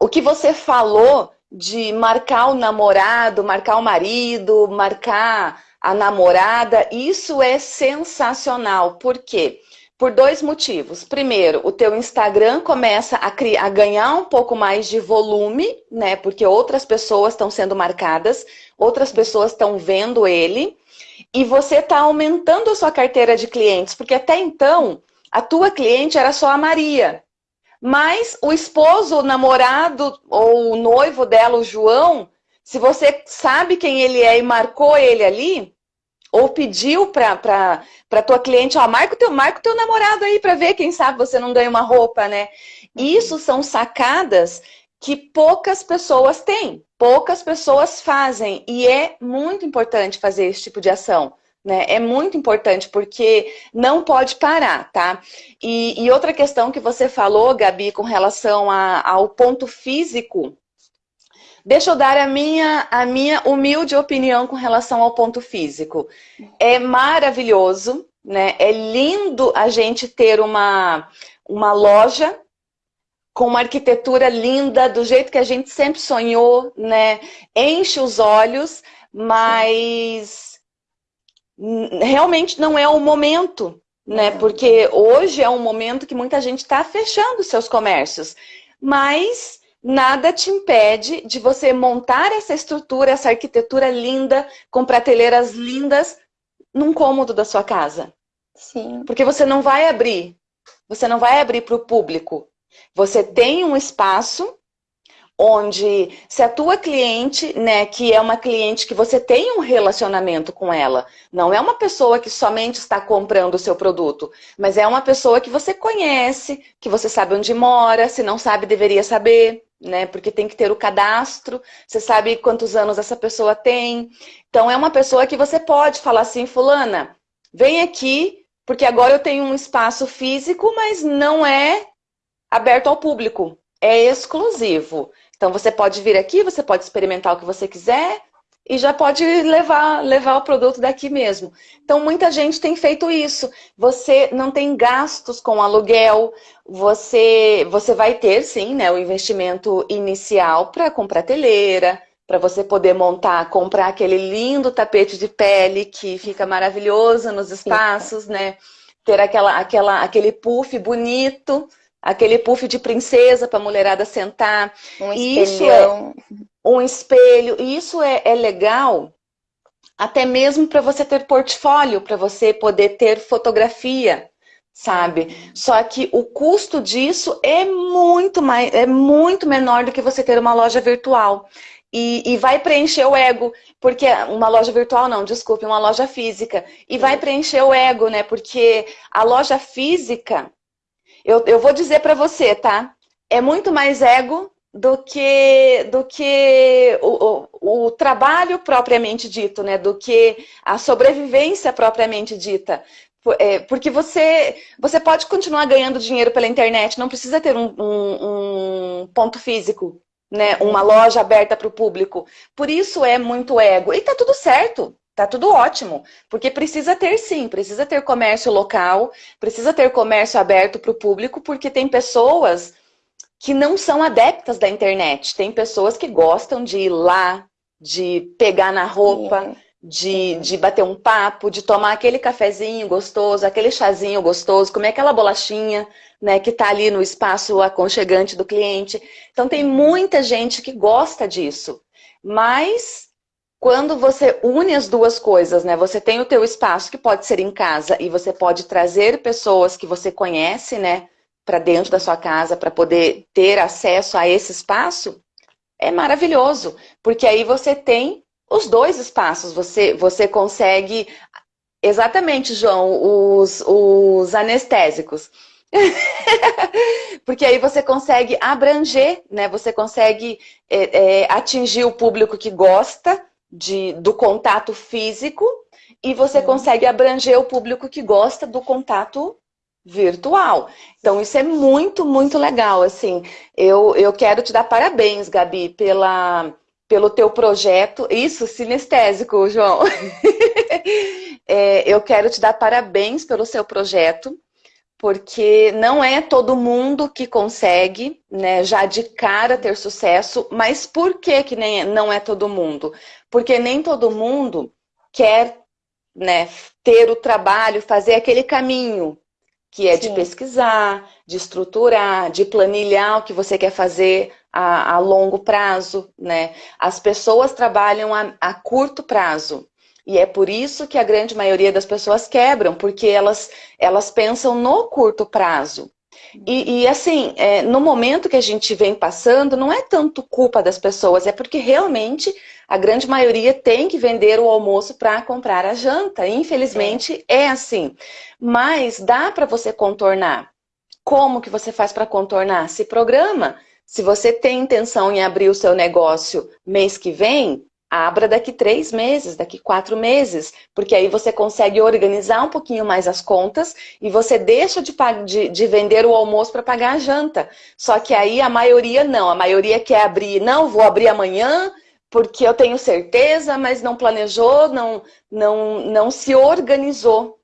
A: o que você falou de marcar o namorado, marcar o marido, marcar a namorada, isso é sensacional. Por quê? Por dois motivos. Primeiro, o teu Instagram começa a, criar, a ganhar um pouco mais de volume, né? Porque outras pessoas estão sendo marcadas, outras pessoas estão vendo ele, e você está aumentando a sua carteira de clientes, porque até então a tua cliente era só a Maria. Mas o esposo, o namorado ou o noivo dela, o João, se você sabe quem ele é e marcou ele ali, ou pediu para a tua cliente, ó, marca o teu, marca o teu namorado aí para ver, quem sabe você não ganha uma roupa, né? Uhum. Isso são sacadas que poucas pessoas têm, poucas pessoas fazem. E é muito importante fazer esse tipo de ação. Né? É muito importante, porque não pode parar, tá? E, e outra questão que você falou, Gabi, com relação a, ao ponto físico, Deixa eu dar a minha, a minha humilde opinião com relação ao ponto físico. É maravilhoso, né? É lindo a gente ter uma, uma loja com uma arquitetura linda, do jeito que a gente sempre sonhou, né? Enche os olhos, mas realmente não é o momento, né? Porque hoje é um momento que muita gente está fechando seus comércios. Mas nada te impede de você montar essa estrutura, essa arquitetura linda, com prateleiras lindas, num cômodo da sua casa. Sim. Porque você não vai abrir, você não vai abrir para o público. Você tem um espaço onde se a tua cliente, né, que é uma cliente que você tem um relacionamento com ela, não é uma pessoa que somente está comprando o seu produto, mas é uma pessoa que você conhece, que você sabe onde mora, se não sabe, deveria saber, né, porque tem que ter o cadastro, você sabe quantos anos essa pessoa tem, então é uma pessoa que você pode falar assim, fulana, vem aqui, porque agora eu tenho um espaço físico, mas não é aberto ao público, é exclusivo. Então você pode vir aqui, você pode experimentar o que você quiser e já pode levar, levar o produto daqui mesmo. Então muita gente tem feito isso. Você não tem gastos com aluguel, você, você vai ter sim né, o investimento inicial para comprar telheira, para você poder montar, comprar aquele lindo tapete de pele que fica maravilhoso nos espaços, né? Ter aquela, aquela, aquele puff bonito aquele puff de princesa para a mulherada sentar.
B: Um espelhão.
A: Isso é um espelho. E isso é, é legal até mesmo para você ter portfólio, para você poder ter fotografia, sabe? Só que o custo disso é muito, mais, é muito menor do que você ter uma loja virtual. E, e, vai preencher o ego, porque uma loja virtual não, desculpe, uma loja física. E vai preencher o ego, né? Porque a loja física, eu, eu vou dizer para você, tá? É muito mais ego do que, do que o, o, o, trabalho propriamente dito, né? Do que a sobrevivência propriamente dita. É, porque você, você pode continuar ganhando dinheiro pela internet, não precisa ter um, um, um ponto físico, né? Uma loja aberta para o público. Por isso é muito ego. E tá tudo certo. Tá tudo ótimo, porque precisa ter sim, precisa ter comércio local, precisa ter comércio aberto para o público, porque tem pessoas que não são adeptas da internet, tem pessoas que gostam de ir lá, de pegar na roupa, de, de bater um papo, de tomar aquele cafezinho gostoso, aquele chazinho gostoso, comer aquela bolachinha, né, que está ali no espaço aconchegante do cliente. Então tem muita gente que gosta disso. Mas quando você une as duas coisas, né, você tem o teu espaço que pode ser em casa e você pode trazer pessoas que você conhece, né, para dentro da sua casa para poder ter acesso a esse espaço, é maravilhoso, porque aí você tem os dois espaços, você, você consegue... Exatamente, João, os, os anestésicos. Porque aí você consegue abranger, né? Você consegue é, é, atingir o público que gosta de, do contato físico e você uhum. consegue abranger o público que gosta do contato virtual. Então isso é muito, muito legal, assim. Eu, eu quero te dar parabéns, Gabi, pela, pelo teu projeto. Isso, sinestésico, João. é, eu quero te dar parabéns pelo seu projeto, porque não é todo mundo que consegue, né, já de cara ter sucesso, mas por que que nem, não é todo mundo? Porque nem todo mundo quer né, ter o trabalho, fazer aquele caminho, que é Sim. de pesquisar, de estruturar, de planilhar o que você quer fazer a, a longo prazo, né? As pessoas trabalham a, a curto prazo. E é por isso que a grande maioria das pessoas quebram, porque elas, elas pensam no curto prazo. E, e assim, é, no momento que a gente vem passando, não é tanto culpa das pessoas, é porque realmente a grande maioria tem que vender o almoço para comprar a janta. Infelizmente é. é assim. Mas dá para você contornar. Como que você faz para contornar? Se programa. Se você tem intenção em abrir o seu negócio mês que vem, abra daqui três meses, daqui quatro meses, porque aí você consegue organizar um pouquinho mais as contas e você deixa de, de, de vender o almoço para pagar a janta. Só que aí a maioria não, a maioria quer abrir, não, vou abrir amanhã, porque eu tenho certeza, mas não planejou, não, não, não se organizou.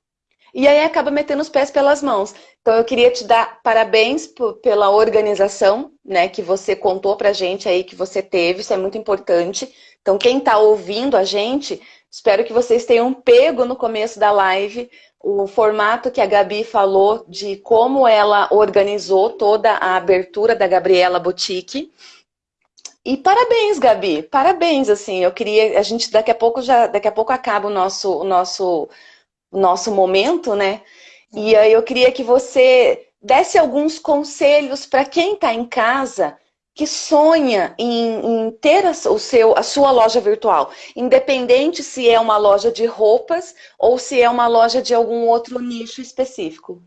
A: E aí acaba metendo os pés pelas mãos. Então eu queria te dar parabéns pela organização, né, que você contou pra gente aí que você teve, isso é muito importante. Então, quem está ouvindo a gente, espero que vocês tenham pego no começo da live o formato que a Gabi falou de como ela organizou toda a abertura da Gabriela Boutique. E parabéns, Gabi, parabéns, assim, eu queria, a gente daqui a pouco já, daqui a pouco acaba o nosso, o nosso, o nosso momento, né? E aí eu queria que você desse alguns conselhos para quem está em casa que sonha em, em ter a, o seu, a sua loja virtual, independente se é uma loja de roupas ou se é uma loja de algum outro nicho específico.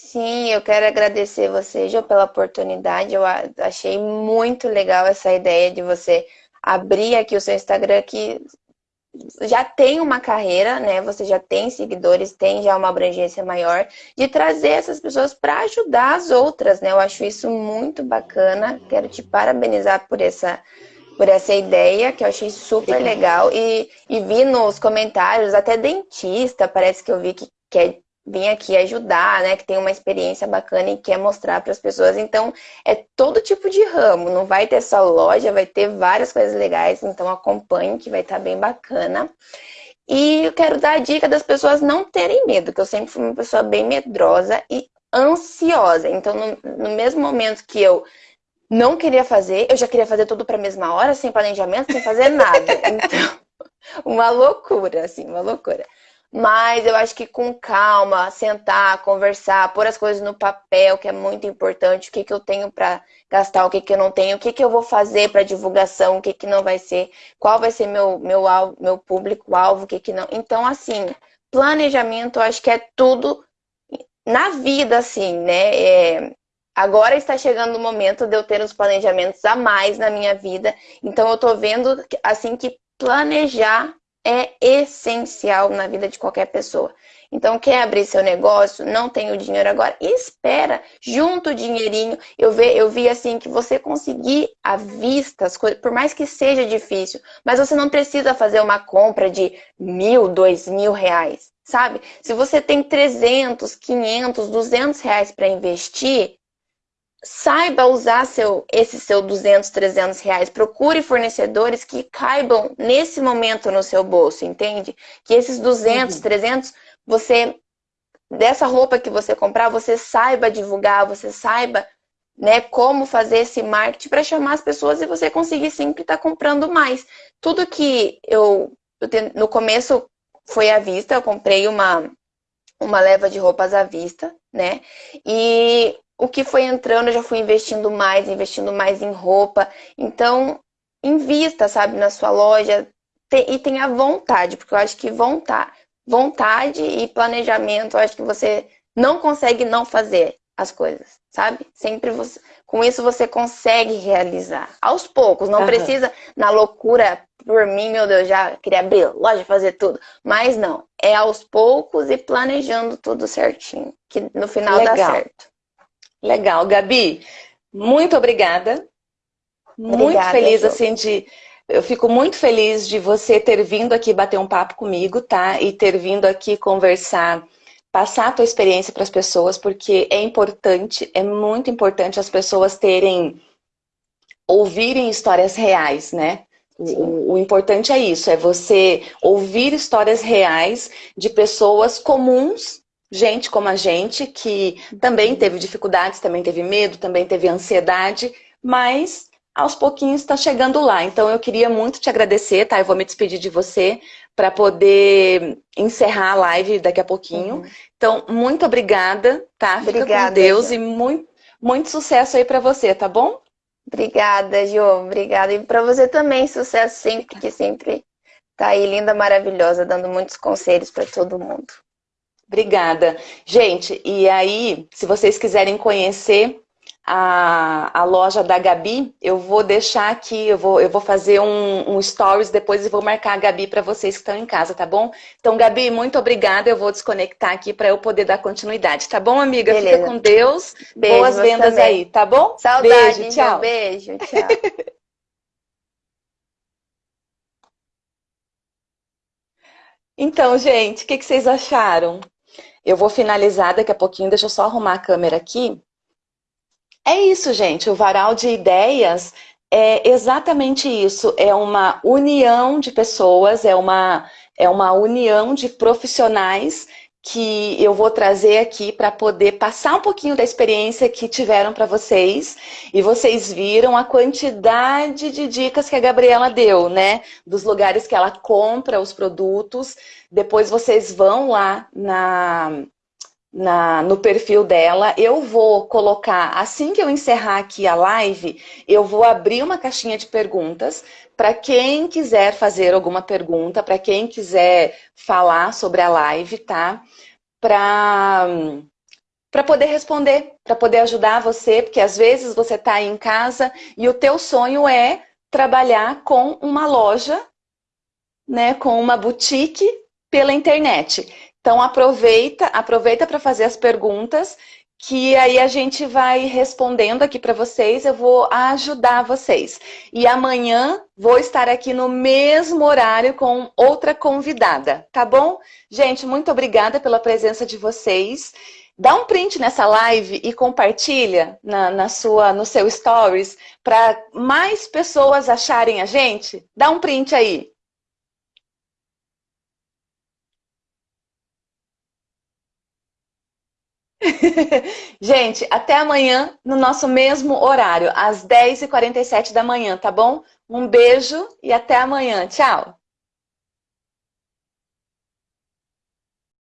B: Sim, eu quero agradecer você, Jo, pela oportunidade. Eu achei muito legal essa ideia de você abrir aqui o seu Instagram, que já tem uma carreira, né? Você já tem seguidores, tem já uma abrangência maior, de trazer essas pessoas para ajudar as outras, né? Eu acho isso muito bacana. Quero te parabenizar por essa por essa ideia, que eu achei super legal. E, e vi nos comentários, até dentista, parece que eu vi que quer vir aqui ajudar, né? Que tem uma experiência bacana e quer mostrar para as pessoas. Então, é todo tipo de ramo. Não vai ter só loja, vai ter várias coisas legais. Então, acompanhe que vai estar tá bem bacana. E eu quero dar a dica das pessoas não terem medo, que eu sempre fui uma pessoa bem medrosa e ansiosa. Então, no, no mesmo momento que eu não queria fazer, eu já queria fazer tudo para a mesma hora, sem planejamento, sem fazer nada. Então, uma loucura, assim, uma loucura. Mas eu acho que com calma, sentar, conversar, pôr as coisas no papel, que é muito importante, o que, que eu tenho para gastar, o que, que eu não tenho, o que, que eu vou fazer para divulgação, o que, que não vai ser, qual vai ser meu, meu, meu público-alvo, o que, que não. Então, assim, planejamento, eu acho que é tudo na vida, assim, né? É, agora está chegando o momento de eu ter uns planejamentos a mais na minha vida, então eu tô vendo, assim, que planejar é essencial na vida de qualquer pessoa. Então, quer abrir seu negócio, não tem o dinheiro agora, espera, junta o dinheirinho. Eu vi, eu vi assim que você conseguir à vista as coisas, por mais que seja difícil, mas você não precisa fazer uma compra de mil, dois mil reais, sabe? Se você tem 300, 500, 200 reais para investir, saiba usar seu, esse seu 200, 300 reais. Procure fornecedores que caibam nesse momento no seu bolso, entende? Que esses 200, uhum. 300, você, dessa roupa que você comprar, você saiba divulgar, você saiba né, como fazer esse marketing para chamar as pessoas e você conseguir sempre estar tá comprando mais. Tudo que eu, eu no começo foi à vista, eu comprei uma, uma leva de roupas à vista, né? E o que foi entrando, eu já fui investindo mais, investindo mais em roupa. Então, invista, sabe, na sua loja e tenha vontade, porque eu acho que vontade, vontade e planejamento, eu acho que você não consegue não fazer as coisas, sabe? Sempre você, com isso você consegue realizar. Aos poucos, não uhum. precisa na loucura, por mim, meu Deus, já queria abrir loja, fazer tudo. Mas não, é aos poucos e planejando tudo certinho, que no final Legal. dá certo.
A: Legal, Gabi, muito obrigada. obrigada muito feliz, assim, de... Eu fico muito feliz de você ter vindo aqui bater um papo comigo, tá? E ter vindo aqui conversar, passar a tua experiência para as pessoas, porque é importante, é muito importante as pessoas terem, ouvirem histórias reais, né? O, o, importante é isso, é você ouvir histórias reais de pessoas comuns gente como a gente, que também teve dificuldades, também teve medo, também teve ansiedade, mas aos pouquinhos está chegando lá. Então eu queria muito te agradecer, tá? Eu vou me despedir de você para poder encerrar a live daqui a pouquinho. Uhum. Então, muito obrigada, tá? Fica obrigada, com Deus e muito, muito sucesso aí para você, tá bom?
B: Obrigada, Jo. Obrigada. E para você também, sucesso sempre, que sempre tá aí linda, maravilhosa, dando muitos conselhos para todo mundo.
A: Obrigada. Gente, e aí, se vocês quiserem conhecer a, a loja da Gabi, eu vou deixar aqui, eu vou, eu vou fazer um, um stories depois e vou marcar a Gabi para vocês que estão em casa, tá bom? Então, Gabi, muito obrigada. Eu vou desconectar aqui para eu poder dar continuidade, tá bom, amiga? Beleza. Fica com Deus. Beijo, Boas vendas também. aí, tá bom?
B: Saudade, beijo, tchau. Beijo, tchau.
A: então, gente, o que, que vocês acharam? Eu vou finalizar daqui a pouquinho, deixa eu só arrumar a câmera aqui. É isso, gente, o varal de ideias é exatamente isso, é uma união de pessoas, é uma, é uma união de profissionais que eu vou trazer aqui para poder passar um pouquinho da experiência que tiveram para vocês. E vocês viram a quantidade de dicas que a Gabriela deu, né? Dos lugares que ela compra os produtos. Depois vocês vão lá na, na, no perfil dela. Eu vou colocar, assim que eu encerrar aqui a live, eu vou abrir uma caixinha de perguntas para quem quiser fazer alguma pergunta, para quem quiser falar sobre a live, tá? Para para poder responder, para poder ajudar você, porque às vezes você está aí em casa e o teu sonho é trabalhar com uma loja, né, com uma boutique pela internet. Então aproveita, aproveita para fazer as perguntas que aí a gente vai respondendo aqui para vocês, eu vou ajudar vocês. E amanhã vou estar aqui no mesmo horário com outra convidada, tá bom? Gente, muito obrigada pela presença de vocês. Dá um print nessa live e compartilha na, na sua, no seu stories para mais pessoas acharem a gente. Dá um print aí. Gente, até amanhã no nosso mesmo horário, às 10h47 da manhã, tá bom? Um beijo e até amanhã. Tchau!